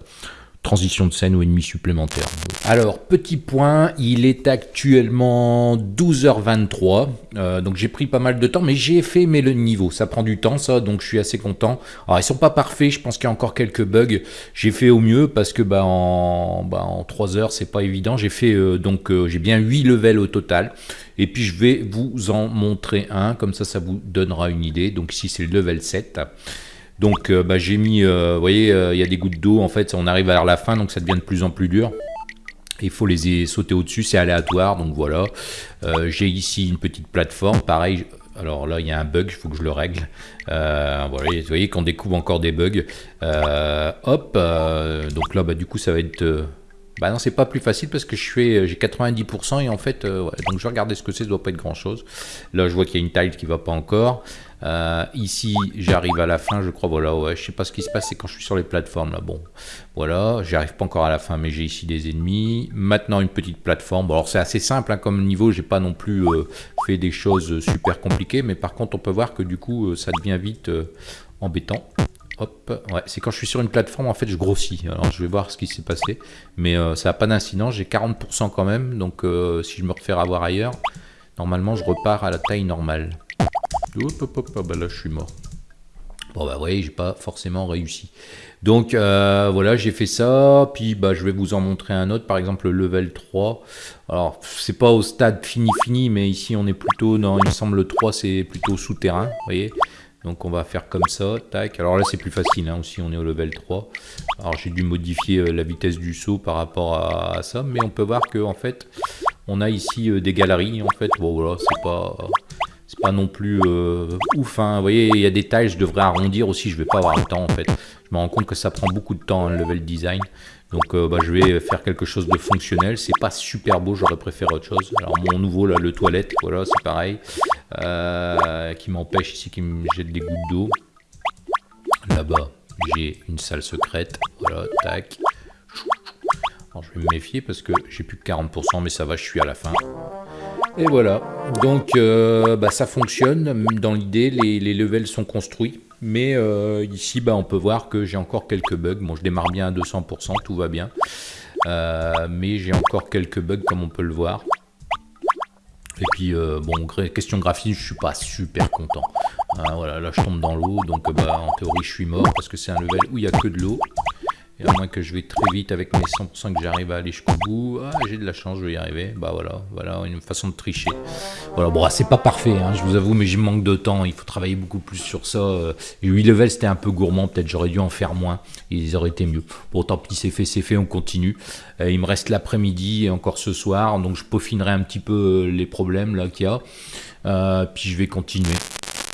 [SPEAKER 1] transition de scène ou ennemi supplémentaire. Alors, petit point, il est actuellement 12h23, euh, donc j'ai pris pas mal de temps, mais j'ai fait mais le niveau, ça prend du temps ça, donc je suis assez content. Alors, ils sont pas parfaits, je pense qu'il y a encore quelques bugs, j'ai fait au mieux parce que bah, en, bah, en 3 heures, c'est pas évident, j'ai fait euh, donc euh, j'ai bien 8 levels au total, et puis je vais vous en montrer un, comme ça, ça vous donnera une idée, donc ici c'est le level 7. Donc euh, bah, j'ai mis, euh, vous voyez, euh, il y a des gouttes d'eau, en fait, on arrive vers la fin, donc ça devient de plus en plus dur. Il faut les sauter au-dessus, c'est aléatoire, donc voilà. j'ai ici une petite plateforme, pareil, alors là, il y a un bug, il faut que je le règle. voilà, vous voyez qu'on découvre encore des bugs. hop, donc là, bah, du coup, ça va être... bah non, c'est pas plus facile parce que je suis, j'ai 90% et en fait, donc je vais regarder ce que c'est, ça doit pas être grand chose. Là, je vois qu'il y a une taille qui va pas encore. Euh, ici, j'arrive à la fin, je crois, voilà, ouais, je sais pas ce qui se passe, c'est quand je suis sur les plateformes, là, bon, voilà, j'arrive pas encore à la fin, mais j'ai ici des ennemis, maintenant une petite plateforme, bon, alors c'est assez simple, hein, comme niveau, j'ai pas non plus euh, fait des choses super compliquées, mais par contre, on peut voir que du coup, euh, ça devient vite embêtant. Hop, ouais, c'est quand je suis sur une plateforme, en fait, je grossis. Alors, je vais voir ce qui s'est passé. Mais ça n'a pas d'incidence. J'ai 40% quand même. Donc, si je me refais avoir ailleurs, normalement, je repars à la taille normale. Hop, hop, hop, bah là je suis mort. Bon bah oui, j'ai pas forcément réussi. Donc euh, voilà, j'ai fait ça, puis bah je vais vous en montrer un autre, par exemple le level 3. Alors c'est pas au stade fini fini, mais ici on est plutôt, non il me semble le 3 c'est plutôt souterrain, vous voyez. Donc on va faire comme ça, tac. Alors là c'est plus facile, hein, aussi on est au level 3. Alors j'ai dû modifier euh, la vitesse du saut par rapport à, ça, mais on peut voir que en fait on a ici euh, des galeries en fait. Bon voilà, c'est pas pas non plus euh, ouf. Hein. Vous voyez, il y a des tailles, je devrais arrondir aussi, je vais pas avoir le temps en fait. Je me rends compte que ça prend beaucoup de temps, le level design. Donc euh, bah, je vais faire quelque chose de fonctionnel. C'est pas super beau, j'aurais préféré autre chose. Alors mon nouveau, là, le toilette, voilà, c'est pareil. Euh, qui m'empêche ici, qui me jette des gouttes d'eau. Là-bas, j'ai une salle secrète. Voilà, tac. Alors, je vais me méfier parce que j'ai plus que 40%, mais ça va, je suis à la fin. Et voilà, donc euh, bah, ça fonctionne, dans l'idée les, levels sont construits, mais euh, ici bah, on peut voir que j'ai encore quelques bugs, bon je démarre bien à 200%, tout va bien, euh, mais j'ai encore quelques bugs comme on peut le voir. Et puis bon, question graphique, je suis pas super content. Ah, voilà, là je tombe dans l'eau, donc bah, en théorie je suis mort parce que c'est un level où il n'y a que de l'eau. Et à moins que je vais très vite avec mes 100% que j'arrive à aller jusqu'au bout. Ah, j'ai de la chance, je vais y arriver. Bah voilà, voilà une façon de tricher. Voilà, bon, c'est pas parfait, hein, je vous avoue, mais j'y manque de temps. Il faut travailler beaucoup plus sur ça. 8 levels, c'était un peu gourmand. Peut-être j'aurais dû en faire moins. Ils auraient été mieux. Bon, tant pis, c'est fait, c'est fait, on continue. Euh, il me reste l'après-midi et encore ce soir. Donc je peaufinerai un petit peu les problèmes là qu'il y a. Euh, puis je vais continuer.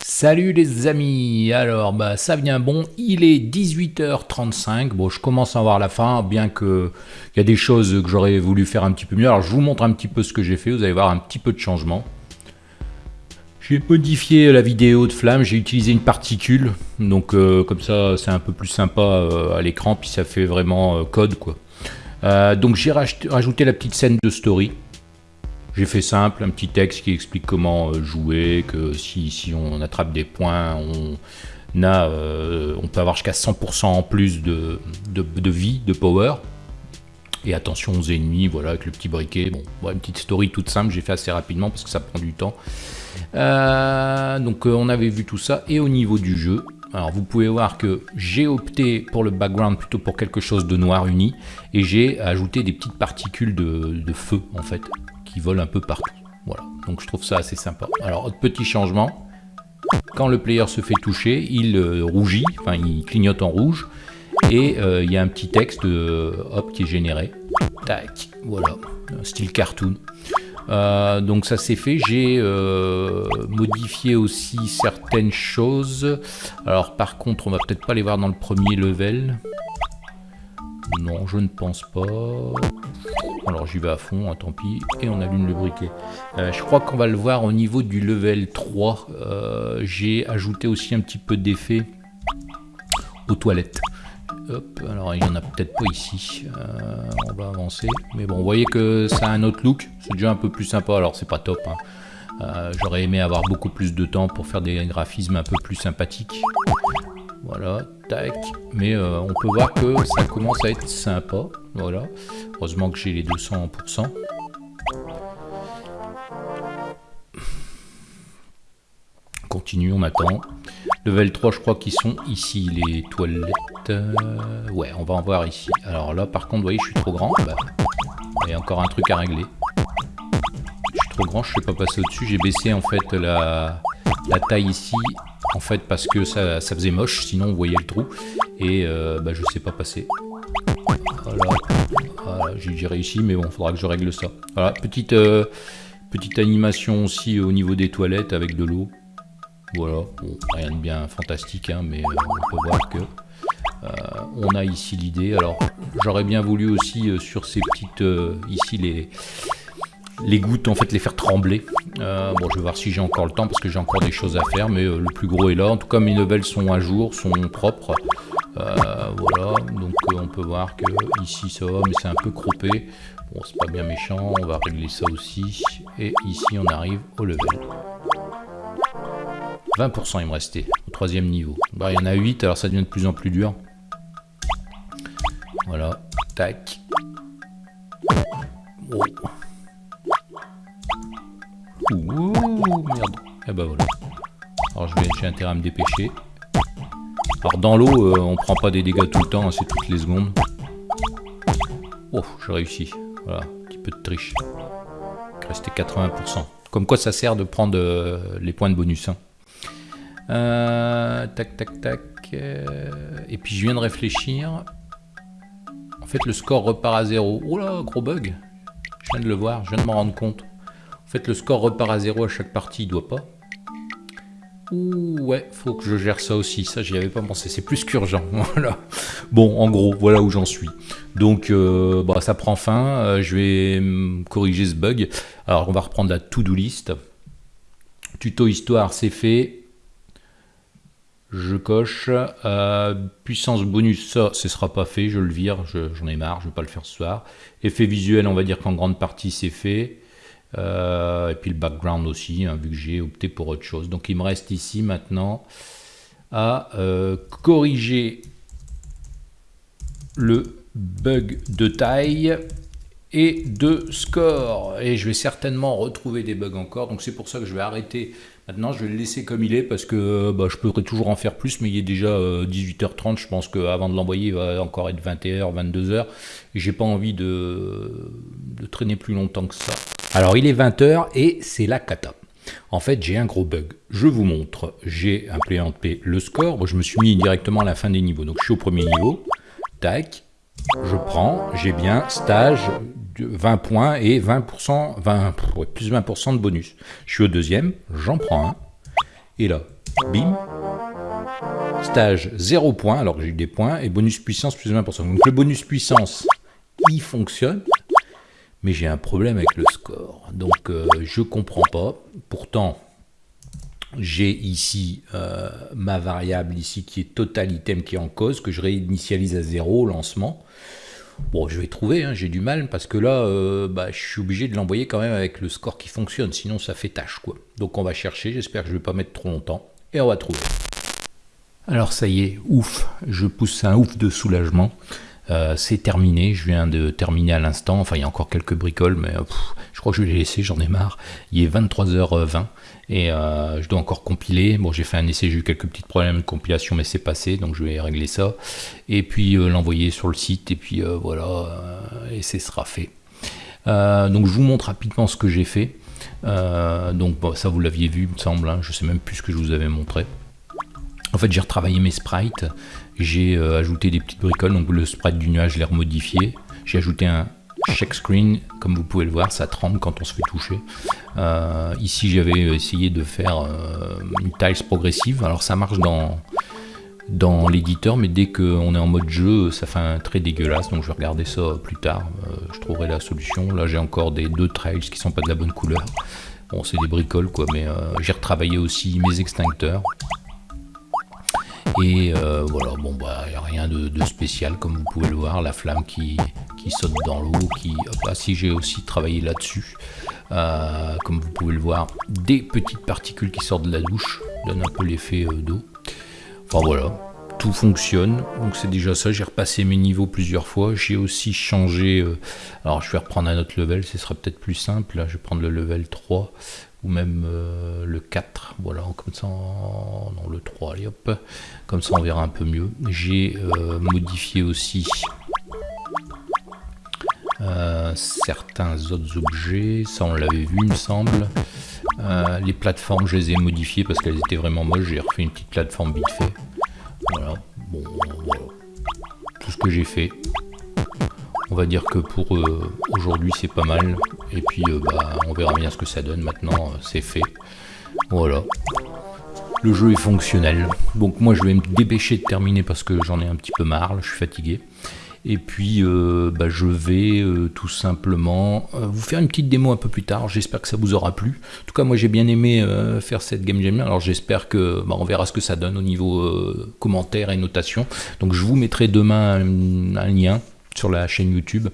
[SPEAKER 1] Salut les amis, alors bah ça vient bon, il est 18h35, bon je commence à voir la fin, bien que il y a des choses que j'aurais voulu faire un petit peu mieux, alors je vous montre un petit peu ce que j'ai fait, vous allez voir un petit peu de changement. J'ai modifié la vidéo de flamme, j'ai utilisé une particule, donc euh, comme ça c'est un peu plus sympa euh, à l'écran, puis ça fait vraiment euh, code quoi. donc j'ai rajouté la petite scène de story, j'ai fait simple, un petit texte qui explique comment euh, jouer, que si, si on attrape des points, on, a, euh, on peut avoir jusqu'à 100% en plus de, vie, de power. Et attention aux ennemis, voilà, avec le petit briquet. Bon, voilà, une petite story toute simple, j'ai fait assez rapidement parce que ça prend du temps. Euh, donc on avait vu tout ça. Et au niveau du jeu, alors vous pouvez voir que j'ai opté pour le background plutôt pour quelque chose de noir uni. Et j'ai ajouté des petites particules de feu en fait qui volent un peu partout. Voilà, donc je trouve ça assez sympa. Alors, autre petit changement, quand le player se fait toucher, il euh, rougit, enfin il clignote en rouge, et euh, il y a un petit texte euh, hop, qui est généré. Tac, voilà, style cartoon. donc ça c'est fait, j'ai modifié aussi certaines choses. Alors par contre, on va peut-être pas les voir dans le premier level. Non, je ne pense pas. Alors j'y vais à fond, hein, tant pis, et on allume le briquet. Euh, je crois qu'on va le voir au niveau du level 3. Euh, j'ai ajouté aussi un petit peu d'effet aux toilettes. Hop, alors il n'y en a peut-être pas ici. on va avancer. Mais bon, vous voyez que ça a un autre look. C'est déjà un peu plus sympa. Alors c'est pas top. Hein. J'aurais aimé avoir beaucoup plus de temps pour faire des graphismes un peu plus sympathiques. Voilà, tac. Mais on peut voir que ça commence à être sympa. Voilà. Heureusement que j'ai les 200%. Continue, on attend. Level 3, je crois qu'ils sont ici, les toilettes. ouais, on va en voir ici. Alors là, par contre, vous voyez, je suis trop grand. Bah, il y a encore un truc à régler. Je suis trop grand, je ne sais pas passer au-dessus. J'ai baissé, en fait, la taille ici. En fait, parce que ça, faisait moche, sinon vous voyez le trou. Et euh, bah, je sais pas passer. Voilà, voilà j'ai réussi, mais bon, il faudra que je règle ça. Voilà, petite, euh, petite animation aussi au niveau des toilettes avec de l'eau. Voilà, rien de bien fantastique, hein, mais euh, on peut voir que euh, on a ici l'idée. Alors, j'aurais bien voulu aussi sur ces petites, ici les, les gouttes, en fait, les faire trembler. bon, je vais voir si j'ai encore le temps parce que j'ai encore des choses à faire, mais le plus gros est là. En tout cas, mes novelles sont à jour, sont propres. voilà, donc on peut voir que ici ça va, mais c'est un peu croppé. Bon, c'est pas bien méchant, on va régler ça aussi. Et ici, on arrive au level. 20% il me restait au troisième niveau. Bah, il y en a 8, alors ça devient de plus en plus dur. Voilà, tac. Oh. Ouh, merde. Eh bah voilà. Alors je vais, j'ai intérêt à me dépêcher. Alors dans l'eau, euh, on prend pas des dégâts tout le temps, hein, c'est toutes les secondes. Oh, j'ai réussi. Voilà, un petit peu de triche. Restait 80%. Comme quoi ça sert de prendre euh, les points de bonus. Hein. Euh, tac, tac, tac. Euh, et puis je viens de réfléchir. En fait, le score repart à zéro. Oh là, gros bug. Je viens de le voir, je viens de m'en rendre compte. En fait, le score repart à zéro à chaque partie, il doit pas. Ouh, ouais, faut que je gère ça aussi. Ça, j'y avais pas pensé. C'est plus qu'urgent. <laughs> Voilà. Bon, en gros, voilà où j'en suis. Donc, euh, bah, ça prend fin. je vais corriger ce bug. Alors, on va reprendre la to-do list. Tuto histoire, c'est fait. Je coche. Euh, puissance bonus, ça, ce sera pas fait. Je le vire. J'en ai marre. Je vais pas le faire ce soir. Effet visuel, on va dire qu'en grande partie, c'est fait. Euh, et puis le background aussi, hein, vu que j'ai opté pour autre chose. Donc il me reste ici maintenant à euh, corriger le bug de taille et de score. Et je vais certainement retrouver des bugs encore. Donc c'est pour ça que je vais arrêter Maintenant, je vais le laisser comme il est parce que bah, je pourrais toujours en faire plus, mais il est déjà 18h30. Euh, je pense qu'avant de l'envoyer, il va encore être 21h, 22h. Et j'ai pas envie de, traîner plus longtemps que ça. Alors, il est 20h et c'est la cata. En fait, j'ai un gros bug. Je vous montre. J'ai implémenté le score. je me suis mis directement à la fin des niveaux. Donc, je suis au premier niveau. Tac. Je prends. J'ai bien stage 20 points et 20%, 20, plus 20% de bonus. Je suis au deuxième, j'en prends un. Et là, bim, stage 0 points, alors que j'ai eu des points, et bonus puissance plus 20%. Donc le bonus puissance, il fonctionne, mais j'ai un problème avec le score. Donc je euh, je comprends pas. Pourtant, j'ai ici euh, ma variable ici qui est total item qui est en cause, que je réinitialise à 0 au lancement. Bon, je vais trouver, hein, j'ai du mal, parce que là, euh, bah, je suis obligé de l'envoyer quand même avec le score qui fonctionne, sinon ça fait tâche, quoi. Donc on va chercher, j'espère que je ne vais pas mettre trop longtemps, et on va trouver. Alors ça y est, ouf, je pousse un ouf de soulagement. Euh, c'est terminé, je viens de terminer à l'instant, enfin il y a encore quelques bricoles, mais je crois que je vais les laisser, j'en ai marre. Il est 23h20 et euh, je dois encore compiler. Bon, j'ai fait un essai, j'ai eu quelques petits problèmes de compilation, mais c'est passé, donc je vais régler ça. Et puis euh, l'envoyer sur le site, et puis voilà, et ce sera fait. donc je vous montre rapidement ce que j'ai fait. donc ça vous l'aviez vu, il me semble, hein. je sais même plus ce que je vous avais montré. En fait, j'ai retravaillé mes sprites, j'ai euh, ajouté des petites bricoles, donc le sprite du nuage, je l'ai remodifié. J'ai ajouté un check screen, comme vous pouvez le voir, ça tremble quand on se fait toucher. Euh, ici, j'avais essayé de faire euh, une tiles progressive. Alors, ça marche dans, dans l'éditeur, mais dès qu'on est en mode jeu, ça fait un trait dégueulasse. Donc, je vais regarder ça plus tard. je trouverai la solution. Là, j'ai encore des deux trails qui sont pas de la bonne couleur. Bon, c'est des bricoles, quoi, mais j'ai retravaillé aussi mes extincteurs. Et euh, voilà, bon, bah, il n'y a rien de, spécial, comme vous pouvez le voir, la flamme qui, qui saute dans l'eau, qui... Hop, si j'ai aussi travaillé là-dessus, euh, comme vous pouvez le voir, des petites particules qui sortent de la douche, donne un peu l'effet euh, d'eau. Enfin voilà, tout fonctionne, donc c'est déjà ça, j'ai repassé mes niveaux plusieurs fois, j'ai aussi changé, alors je vais reprendre un autre level, ce sera peut-être plus simple, là je vais prendre le level 3, ou même euh, le 4, voilà, comme ça, non, le 3, allez hop, comme ça on verra un peu mieux. J'ai euh, modifié aussi euh, certains autres objets, ça on l'avait vu il me semble. les plateformes, je les ai modifiées parce qu'elles étaient vraiment moches, j'ai refait une petite plateforme vite fait. Voilà, bon. Tout ce que j'ai fait. On va dire que pour aujourd'hui c'est pas mal. Et puis euh, bah, on verra bien ce que ça donne maintenant, euh, c'est fait. Voilà. Le jeu est fonctionnel. Donc moi je vais me dépêcher de terminer parce que j'en ai un petit peu marre, je suis fatigué. Et puis euh, bah, je vais tout simplement vous faire une petite démo un peu plus tard. J'espère que ça vous aura plu. En tout cas moi j'ai bien aimé faire cette game jam. Alors j'espère que bah, on verra ce que ça donne au niveau commentaires et notation. Donc je vous mettrai demain un lien sur la chaîne YouTube.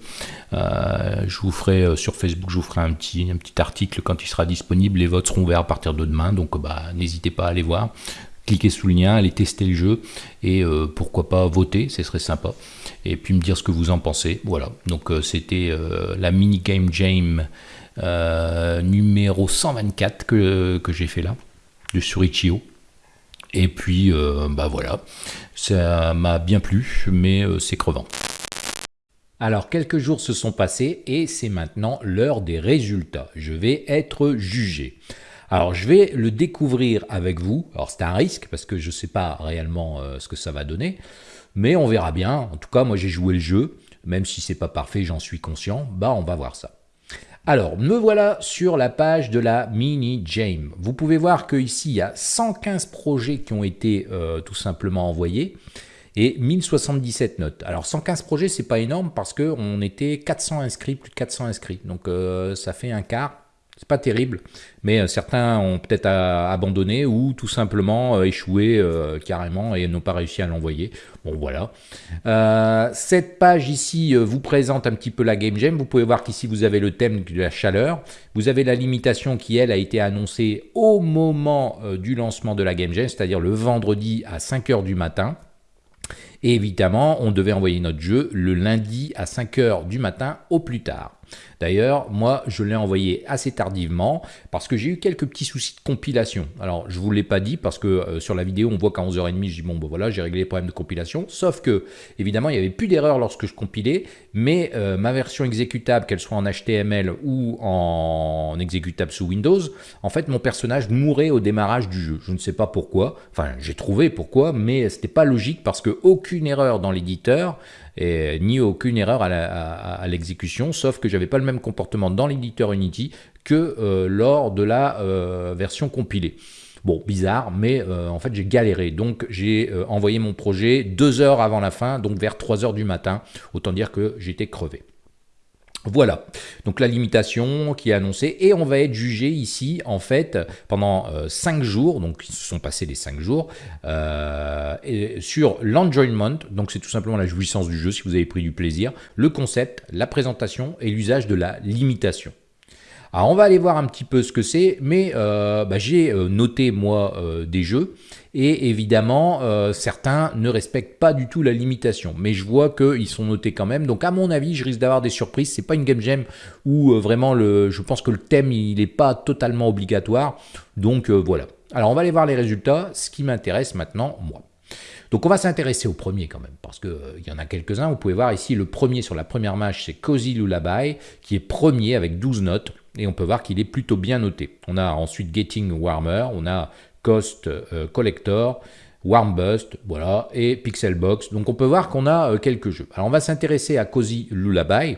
[SPEAKER 1] Euh, je vous ferai euh, sur Facebook, je vous ferai un petit, un petit article quand il sera disponible. Les votes seront ouverts à partir de demain, donc bah, n'hésitez pas à aller voir. Cliquez sous le lien, allez tester le jeu et euh, pourquoi pas voter, ce serait sympa. Et puis me dire ce que vous en pensez. Voilà, donc c'était la mini game jam numéro 124 que, que j'ai fait là, de Surichio. Et puis, bah voilà, ça m'a bien plu, mais c'est crevant. Alors quelques jours se sont passés et c'est maintenant l'heure des résultats. Je vais être jugé. Alors je vais le découvrir avec vous. Alors c'est un risque parce que je ne sais pas réellement euh, ce que ça va donner. Mais on verra bien. En tout cas moi j'ai joué le jeu. Même si c'est pas parfait, j'en suis conscient. Bah on va voir ça. Alors, me voilà sur la page de la Mini Jam. Vous pouvez voir qu'ici, il y a 115 projets qui ont été euh, tout simplement envoyés et 1077 notes. Alors 115 projets, c'est pas énorme parce qu'on était 400 inscrits, plus de 400 inscrits. Donc euh, ça fait un quart. C'est pas terrible, mais euh, certains ont peut-être abandonné ou tout simplement euh, échoué carrément et n'ont pas réussi à l'envoyer. Bon voilà. cette page ici vous présente un petit peu la Game Jam. Vous pouvez voir qu'ici vous avez le thème de la chaleur. Vous avez la limitation qui elle a été annoncée au moment du lancement de la Game Jam, c'est-à-dire le vendredi à 5h du matin. Et évidemment, on devait envoyer notre jeu le lundi à 5h du matin au plus tard. D'ailleurs, moi, je l'ai envoyé assez tardivement parce que j'ai eu quelques petits soucis de compilation. Alors, je ne vous l'ai pas dit parce que euh, sur la vidéo, on voit qu'à 11h30, je dis bon, ben voilà, j'ai réglé les problèmes de compilation. Sauf que, évidemment, il n'y avait plus d'erreur lorsque je compilais, mais euh, ma version exécutable, qu'elle soit en HTML ou en exécutable sous Windows, en fait, mon personnage mourait au démarrage du jeu. Je ne sais pas pourquoi. Enfin, j'ai trouvé pourquoi, mais ce n'était pas logique parce que aucune erreur dans l'éditeur ni aucune erreur à l'exécution, sauf que j'avais pas le même comportement dans l'éditeur Unity que euh, lors de la euh, version compilée. Bon, bizarre, mais euh, en fait j'ai galéré. Donc j'ai envoyé mon projet deux heures avant la fin, donc vers 3 heures du matin. Autant dire que j'étais crevé. Voilà, donc la limitation qui est annoncée. Et on va être jugé ici en fait pendant 5 euh, jours, donc ils se sont passés les 5 jours, euh, sur l'enjoyment, donc c'est tout simplement la jouissance du jeu si vous avez pris du plaisir, le concept, la présentation et l'usage de la limitation. Alors on va aller voir un petit peu ce que c'est, mais euh, bah, j'ai euh, noté moi euh, des jeux, et évidemment certains ne respectent pas du tout la limitation, mais je vois qu'ils sont notés quand même, donc à mon avis je risque d'avoir des surprises, c'est pas une game jam où vraiment le, je pense que le thème il n'est pas totalement obligatoire, donc voilà. Alors on va aller voir les résultats, ce qui m'intéresse maintenant moi. Donc on va s'intéresser au premier quand même, parce qu'il y en a quelques-uns. Vous pouvez voir ici le premier sur la première match, c'est Cozy Lullaby, qui est premier avec 12 notes et on peut voir qu'il est plutôt bien noté. On a ensuite Getting Warmer, on a Cost euh, Collector, Warmbust, voilà, et Pixelbox. Donc on peut voir qu'on a euh, quelques jeux. Alors on va s'intéresser à Cozy Lullaby,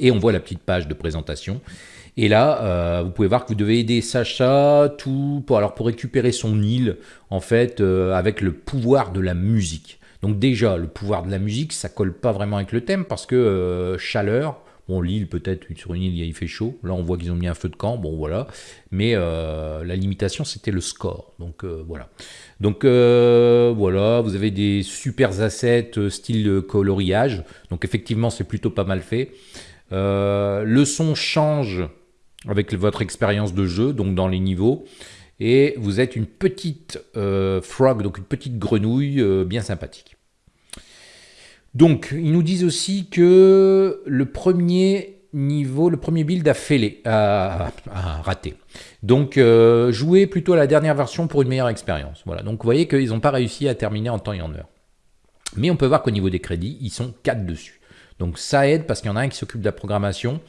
[SPEAKER 1] et on voit la petite page de présentation. Et là, euh, vous pouvez voir que vous devez aider Sacha tout pour, alors pour récupérer son île, en fait, avec le pouvoir de la musique. Donc déjà, le pouvoir de la musique, ça colle pas vraiment avec le thème parce que chaleur, Bon, l'île, peut-être, sur une île, il fait chaud. Là, on voit qu'ils ont mis un feu de camp. Bon, voilà. Mais euh, la limitation, c'était le score. Donc, euh, voilà. Donc, euh, voilà. Vous avez des super assets style coloriage. Donc, effectivement, c'est plutôt pas mal fait. le son change avec votre expérience de jeu, donc dans les niveaux. Et vous êtes une petite frog, donc une petite grenouille bien sympathique. Donc, ils nous disent aussi que le premier niveau, le premier build a fêlé, a, raté. Donc, euh, jouez plutôt à la dernière version pour une meilleure expérience. Voilà. Donc, vous voyez qu'ils n'ont pas réussi à terminer en temps et en heure. Mais on peut voir qu'au niveau des crédits, ils sont 4 dessus. Donc, ça aide parce qu'il y en a un qui s'occupe de la programmation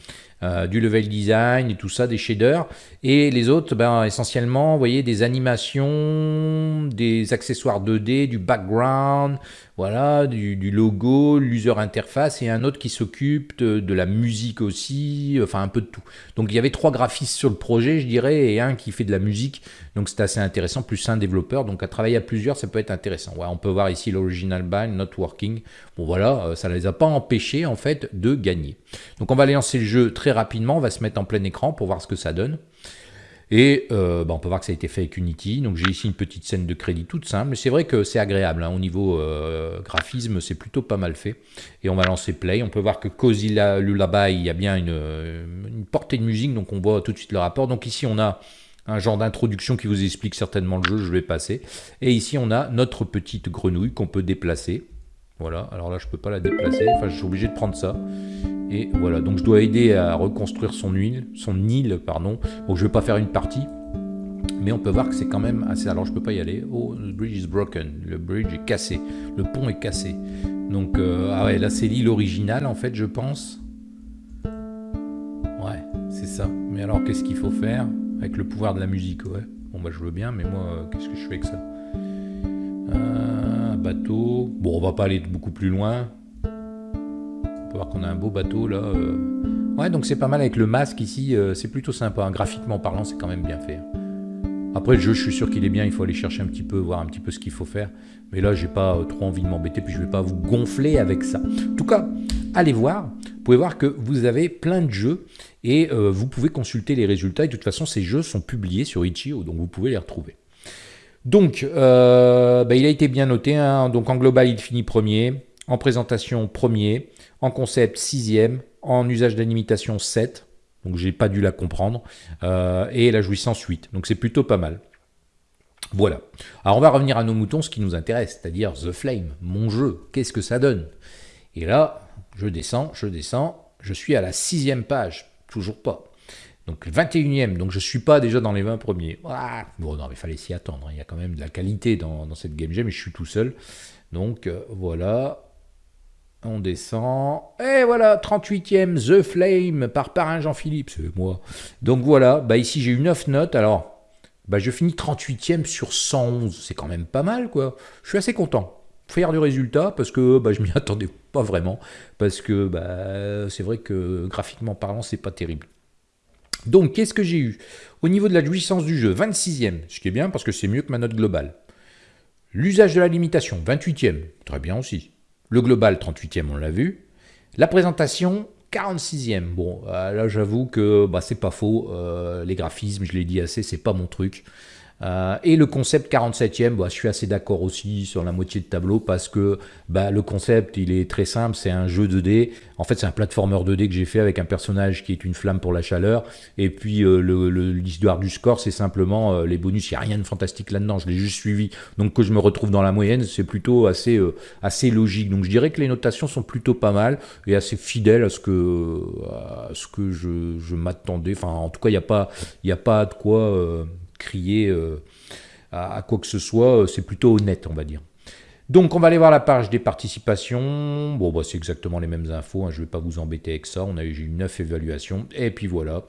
[SPEAKER 1] euh, du level design et tout ça, des shaders. Et les autres, ben, essentiellement, vous voyez, des animations, des accessoires 2D, du background, voilà, du, logo, l'user interface et un autre qui s'occupe de, la musique aussi, enfin un peu de tout. Donc il y avait trois graphistes sur le projet, je dirais, et un qui fait de la musique. Donc c'est assez intéressant, plus un développeur. Donc à travailler à plusieurs, ça peut être intéressant. On peut voir ici l'original bind, not working. Bon voilà, euh, ça ne les a pas empêchés en fait de gagner. Donc on va lancer le jeu très rapidement, on va se mettre en plein écran pour voir ce que ça donne. Et euh, bah, on peut voir que ça a été fait avec Unity. Donc j'ai ici une petite scène de crédit toute simple. C'est vrai que c'est agréable. Hein. Au niveau euh, graphisme, c'est plutôt pas mal fait. Et on va lancer Play. On peut voir que Cozy Lullaby, il y a bien une, une, portée de musique. Donc on voit tout de suite le rapport. Donc ici on a un genre d'introduction qui vous explique certainement le jeu. Je vais passer. Et ici on a notre petite grenouille qu'on peut déplacer. Voilà. Alors là je peux pas la déplacer. Enfin je suis obligé de prendre ça. Et voilà, donc je dois aider à reconstruire son île, son île, pardon. Bon, je vais pas faire une partie, mais on peut voir que c'est quand même assez... Alors je peux pas y aller. Oh, the bridge is broken. Le bridge est cassé. Le pont est cassé. Donc, euh, ah ouais, là c'est l'île originale en fait, je pense. Ouais, c'est ça. Mais alors qu'est-ce qu'il faut faire avec le pouvoir de la musique Ouais. Bon bah je veux bien, mais moi, euh, qu'est-ce que je fais avec ça? Un bateau. Bon, on va pas aller beaucoup plus loin. On peut voir qu'on a un beau bateau là. Euh. Ouais, donc c'est pas mal avec le masque ici, euh, c'est plutôt sympa. Hein. Graphiquement parlant, c'est quand même bien fait. Après le jeu, je suis sûr qu'il est bien, il faut aller chercher un petit peu, voir un petit peu ce qu'il faut faire. Mais là, j'ai pas euh, trop envie de m'embêter, puis je vais pas vous gonfler avec ça. En tout cas, allez voir. Vous pouvez voir que vous avez plein de jeux et vous pouvez consulter les résultats. Et de toute façon, ces jeux sont publiés sur Itch.io, donc vous pouvez les retrouver. Donc, bah, il a été bien noté. Hein. Donc, en global, il finit premier. En présentation, premier en concept sixième, en usage d'animitation 7, donc j'ai pas dû la comprendre, euh, et la jouissance 8, donc c'est plutôt pas mal. Voilà. Alors on va revenir à nos moutons, ce qui nous intéresse, c'est-à-dire The Flame, mon jeu, qu'est-ce que ça donne? Et là, je descends, je descends, je suis à la sixième page, toujours pas. Donc 21e, donc je suis pas déjà dans les 20 premiers. Ah, bon non, mais fallait s'y attendre, il y a quand même de la qualité dans, cette game jam, mais je suis tout seul. Donc euh, voilà, on descend. Et voilà, 38e, The Flame par Parrain Jean-Philippe, c'est moi. Donc voilà, bah ici j'ai eu 9 notes. Alors, bah je finis 38e sur 111. C'est quand même pas mal, quoi. Je suis assez content. Faire du résultat parce que bah, je m'y <laughs> attendais pas vraiment. Parce que bah, c'est vrai que graphiquement parlant, c'est pas terrible. Donc, qu'est-ce que j'ai eu? Au niveau de la jouissance du jeu, 26e, ce qui est bien parce que c'est mieux que ma note globale. L'usage de la limitation, 28e, très bien aussi. Le global, 38e, on l'a vu. La présentation, 46e. Bon, euh, là j'avoue que bah, c'est pas faux. Euh, les graphismes, je l'ai dit assez, c'est pas mon truc. Euh, et le concept 47e, bah, je suis assez d'accord aussi sur la moitié de tableau parce que bah, le concept il est très simple, c'est un jeu 2D. En fait, c'est un platformer 2D que j'ai fait avec un personnage qui est une flamme pour la chaleur. Et puis euh, l'histoire du score, c'est simplement euh, les bonus. Il n'y a rien de fantastique là-dedans. Je l'ai juste suivi. Donc que je me retrouve dans la moyenne, c'est plutôt assez assez logique. Donc je dirais que les notations sont plutôt pas mal et assez fidèles à ce que à ce que je, je m'attendais. Enfin, en tout cas, il n'y a a pas de quoi crier euh, à, quoi que ce soit, euh, c'est plutôt honnête, on va dire. Donc on va aller voir la page des participations. Bon, bah, c'est exactement les mêmes infos, hein, je ne vais pas vous embêter avec ça. On a eu 9 évaluations. Et puis voilà,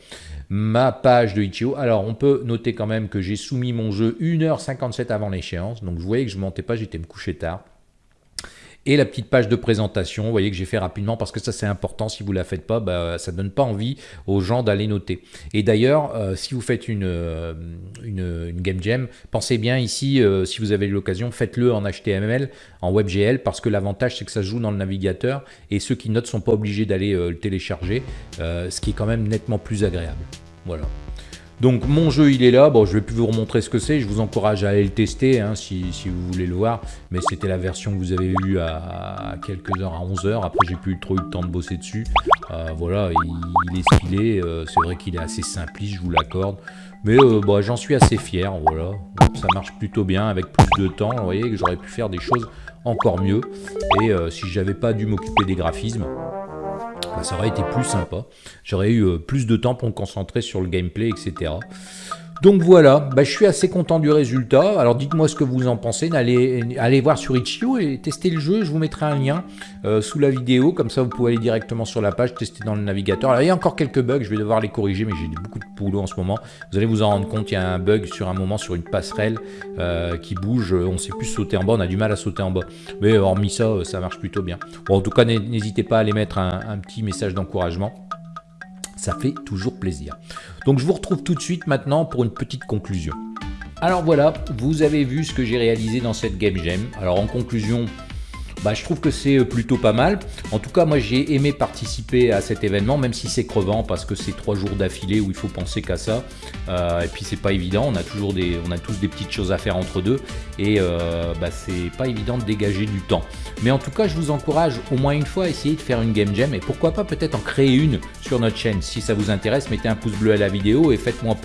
[SPEAKER 1] ma page de Itch.io. Alors on peut noter quand même que j'ai soumis mon jeu 1h57 avant l'échéance. Donc vous voyez que je ne mentais pas, j'étais me coucher tard. Et la petite page de présentation, vous voyez que j'ai fait rapidement parce que ça c'est important, si vous la faites pas, bah, ça donne pas envie aux gens d'aller noter. Et d'ailleurs, euh, si vous faites une, euh, une, Game Jam, pensez bien ici, euh, si vous avez l'occasion, faites-le en HTML, en WebGL, parce que l'avantage c'est que ça se joue dans le navigateur et ceux qui notent sont pas obligés d'aller le télécharger, ce qui est quand même nettement plus agréable. Voilà. Donc mon jeu il est là, bon je vais plus vous remontrer ce que c'est, je vous encourage à aller le tester hein, si, vous voulez le voir, mais c'était la version que vous avez eue à, quelques heures, à 11 heures, après j'ai plus trop eu le temps de bosser dessus, euh, voilà, il, est stylé, euh, c'est vrai qu'il est assez simpliste, je vous l'accorde, mais euh, bah, j'en suis assez fier, voilà, ça marche plutôt bien avec plus de temps, vous voyez que j'aurais pu faire des choses encore mieux, et si j'avais pas dû m'occuper des graphismes, ça aurait été plus sympa. J'aurais eu euh, plus de temps pour me concentrer sur le gameplay, etc. Donc voilà, bah, je suis assez content du résultat. Alors dites-moi ce que vous en pensez. Allez, voir sur Itch.io et tester le jeu. Je vous mettrai un lien euh, sous la vidéo. Comme ça, vous pouvez aller directement sur la page, tester dans le navigateur. Alors il y a encore quelques bugs, je vais devoir les corriger, mais j'ai beaucoup de boulot en ce moment. Vous allez vous en rendre compte, il y a un bug sur un moment sur une passerelle euh, qui bouge. On ne sait plus sauter en bas, on a du mal à sauter en bas. Mais hormis ça, euh, ça marche plutôt bien. Bon, en tout cas, n'hésitez pas à aller mettre un petit message d'encouragement ça fait toujours plaisir. Donc je vous retrouve tout de suite maintenant pour une petite conclusion. Alors voilà, vous avez vu ce que j'ai réalisé dans cette Game Jam. Alors en conclusion, bah, je trouve que c'est euh, plutôt pas mal. En tout cas, moi j'ai aimé participer à cet événement, même si c'est crevant parce que c'est trois jours d'affilée où il faut penser qu'à ça. Euh, et puis c'est pas évident, on a toujours des, on a tous des petites choses à faire entre deux et euh, bah, c'est pas évident de dégager du temps. Mais en tout cas, je vous encourage au moins une fois à essayer de faire une game jam et pourquoi pas peut-être en créer une sur notre chaîne. Si ça vous intéresse, mettez un pouce bleu à la vidéo et faites-moi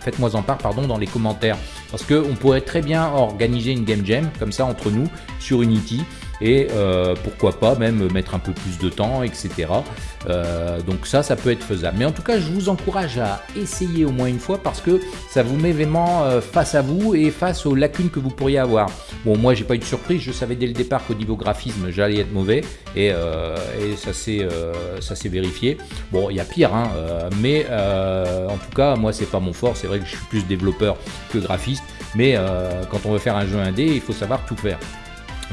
[SPEAKER 1] faites en part pardon, dans les commentaires parce qu'on pourrait très bien organiser une game jam comme ça entre nous sur Unity et euh, pourquoi pas même mettre un peu plus de temps, etc. Euh, donc ça, ça peut être faisable. Mais en tout cas, je vous encourage à essayer au moins une fois parce que ça vous met vraiment euh, face à vous et face aux lacunes que vous pourriez avoir. Bon, moi, j'ai pas eu de surprise. Je savais dès le départ qu'au niveau graphisme, j'allais être mauvais et, et ça s'est vérifié. Bon, il y a pire, hein, mais en tout cas, moi, c'est pas mon fort. C'est vrai que je suis plus développeur que graphiste, mais quand on veut faire un jeu indé, il faut savoir tout faire.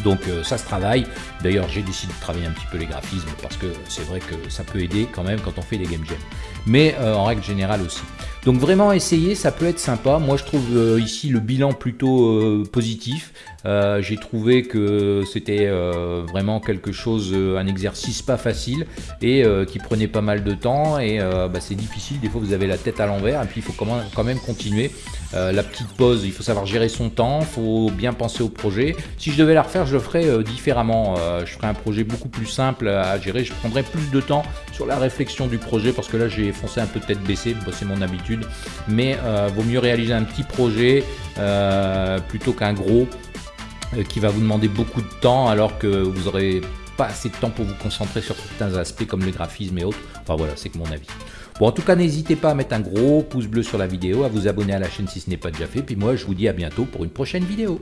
[SPEAKER 1] Donc euh, ça se travaille. D'ailleurs, j'ai décidé de travailler un petit peu les graphismes parce que c'est vrai que ça peut aider quand même quand on fait des game jams. Mais euh, en règle générale aussi. Donc vraiment essayer, ça peut être sympa. Moi je trouve euh, ici le bilan plutôt positif. J'ai trouvé que c'était vraiment quelque chose, un exercice pas facile et qui prenait pas mal de temps et bah, c'est difficile. Des fois vous avez la tête à l'envers et puis il faut quand même continuer. la petite pause, il faut savoir gérer son temps, il faut bien penser au projet. Si je devais la refaire, je le ferais euh, différemment. Euh, je ferais un projet beaucoup plus simple à gérer. Je prendrais plus de temps sur la réflexion du projet parce que là, j'ai foncé un peu tête baissée. c'est mon habitude. Mais euh, vaut mieux réaliser un petit projet plutôt qu'un gros qui va vous demander beaucoup de temps alors que vous n'aurez pas assez de temps pour vous concentrer sur certains aspects comme le graphisme et autres. Enfin voilà, c'est que mon avis. Bon, en tout cas, n'hésitez pas à mettre un gros pouce bleu sur la vidéo, à vous abonner à la chaîne si ce n'est pas déjà fait. Puis moi, je vous dis à bientôt pour une prochaine vidéo.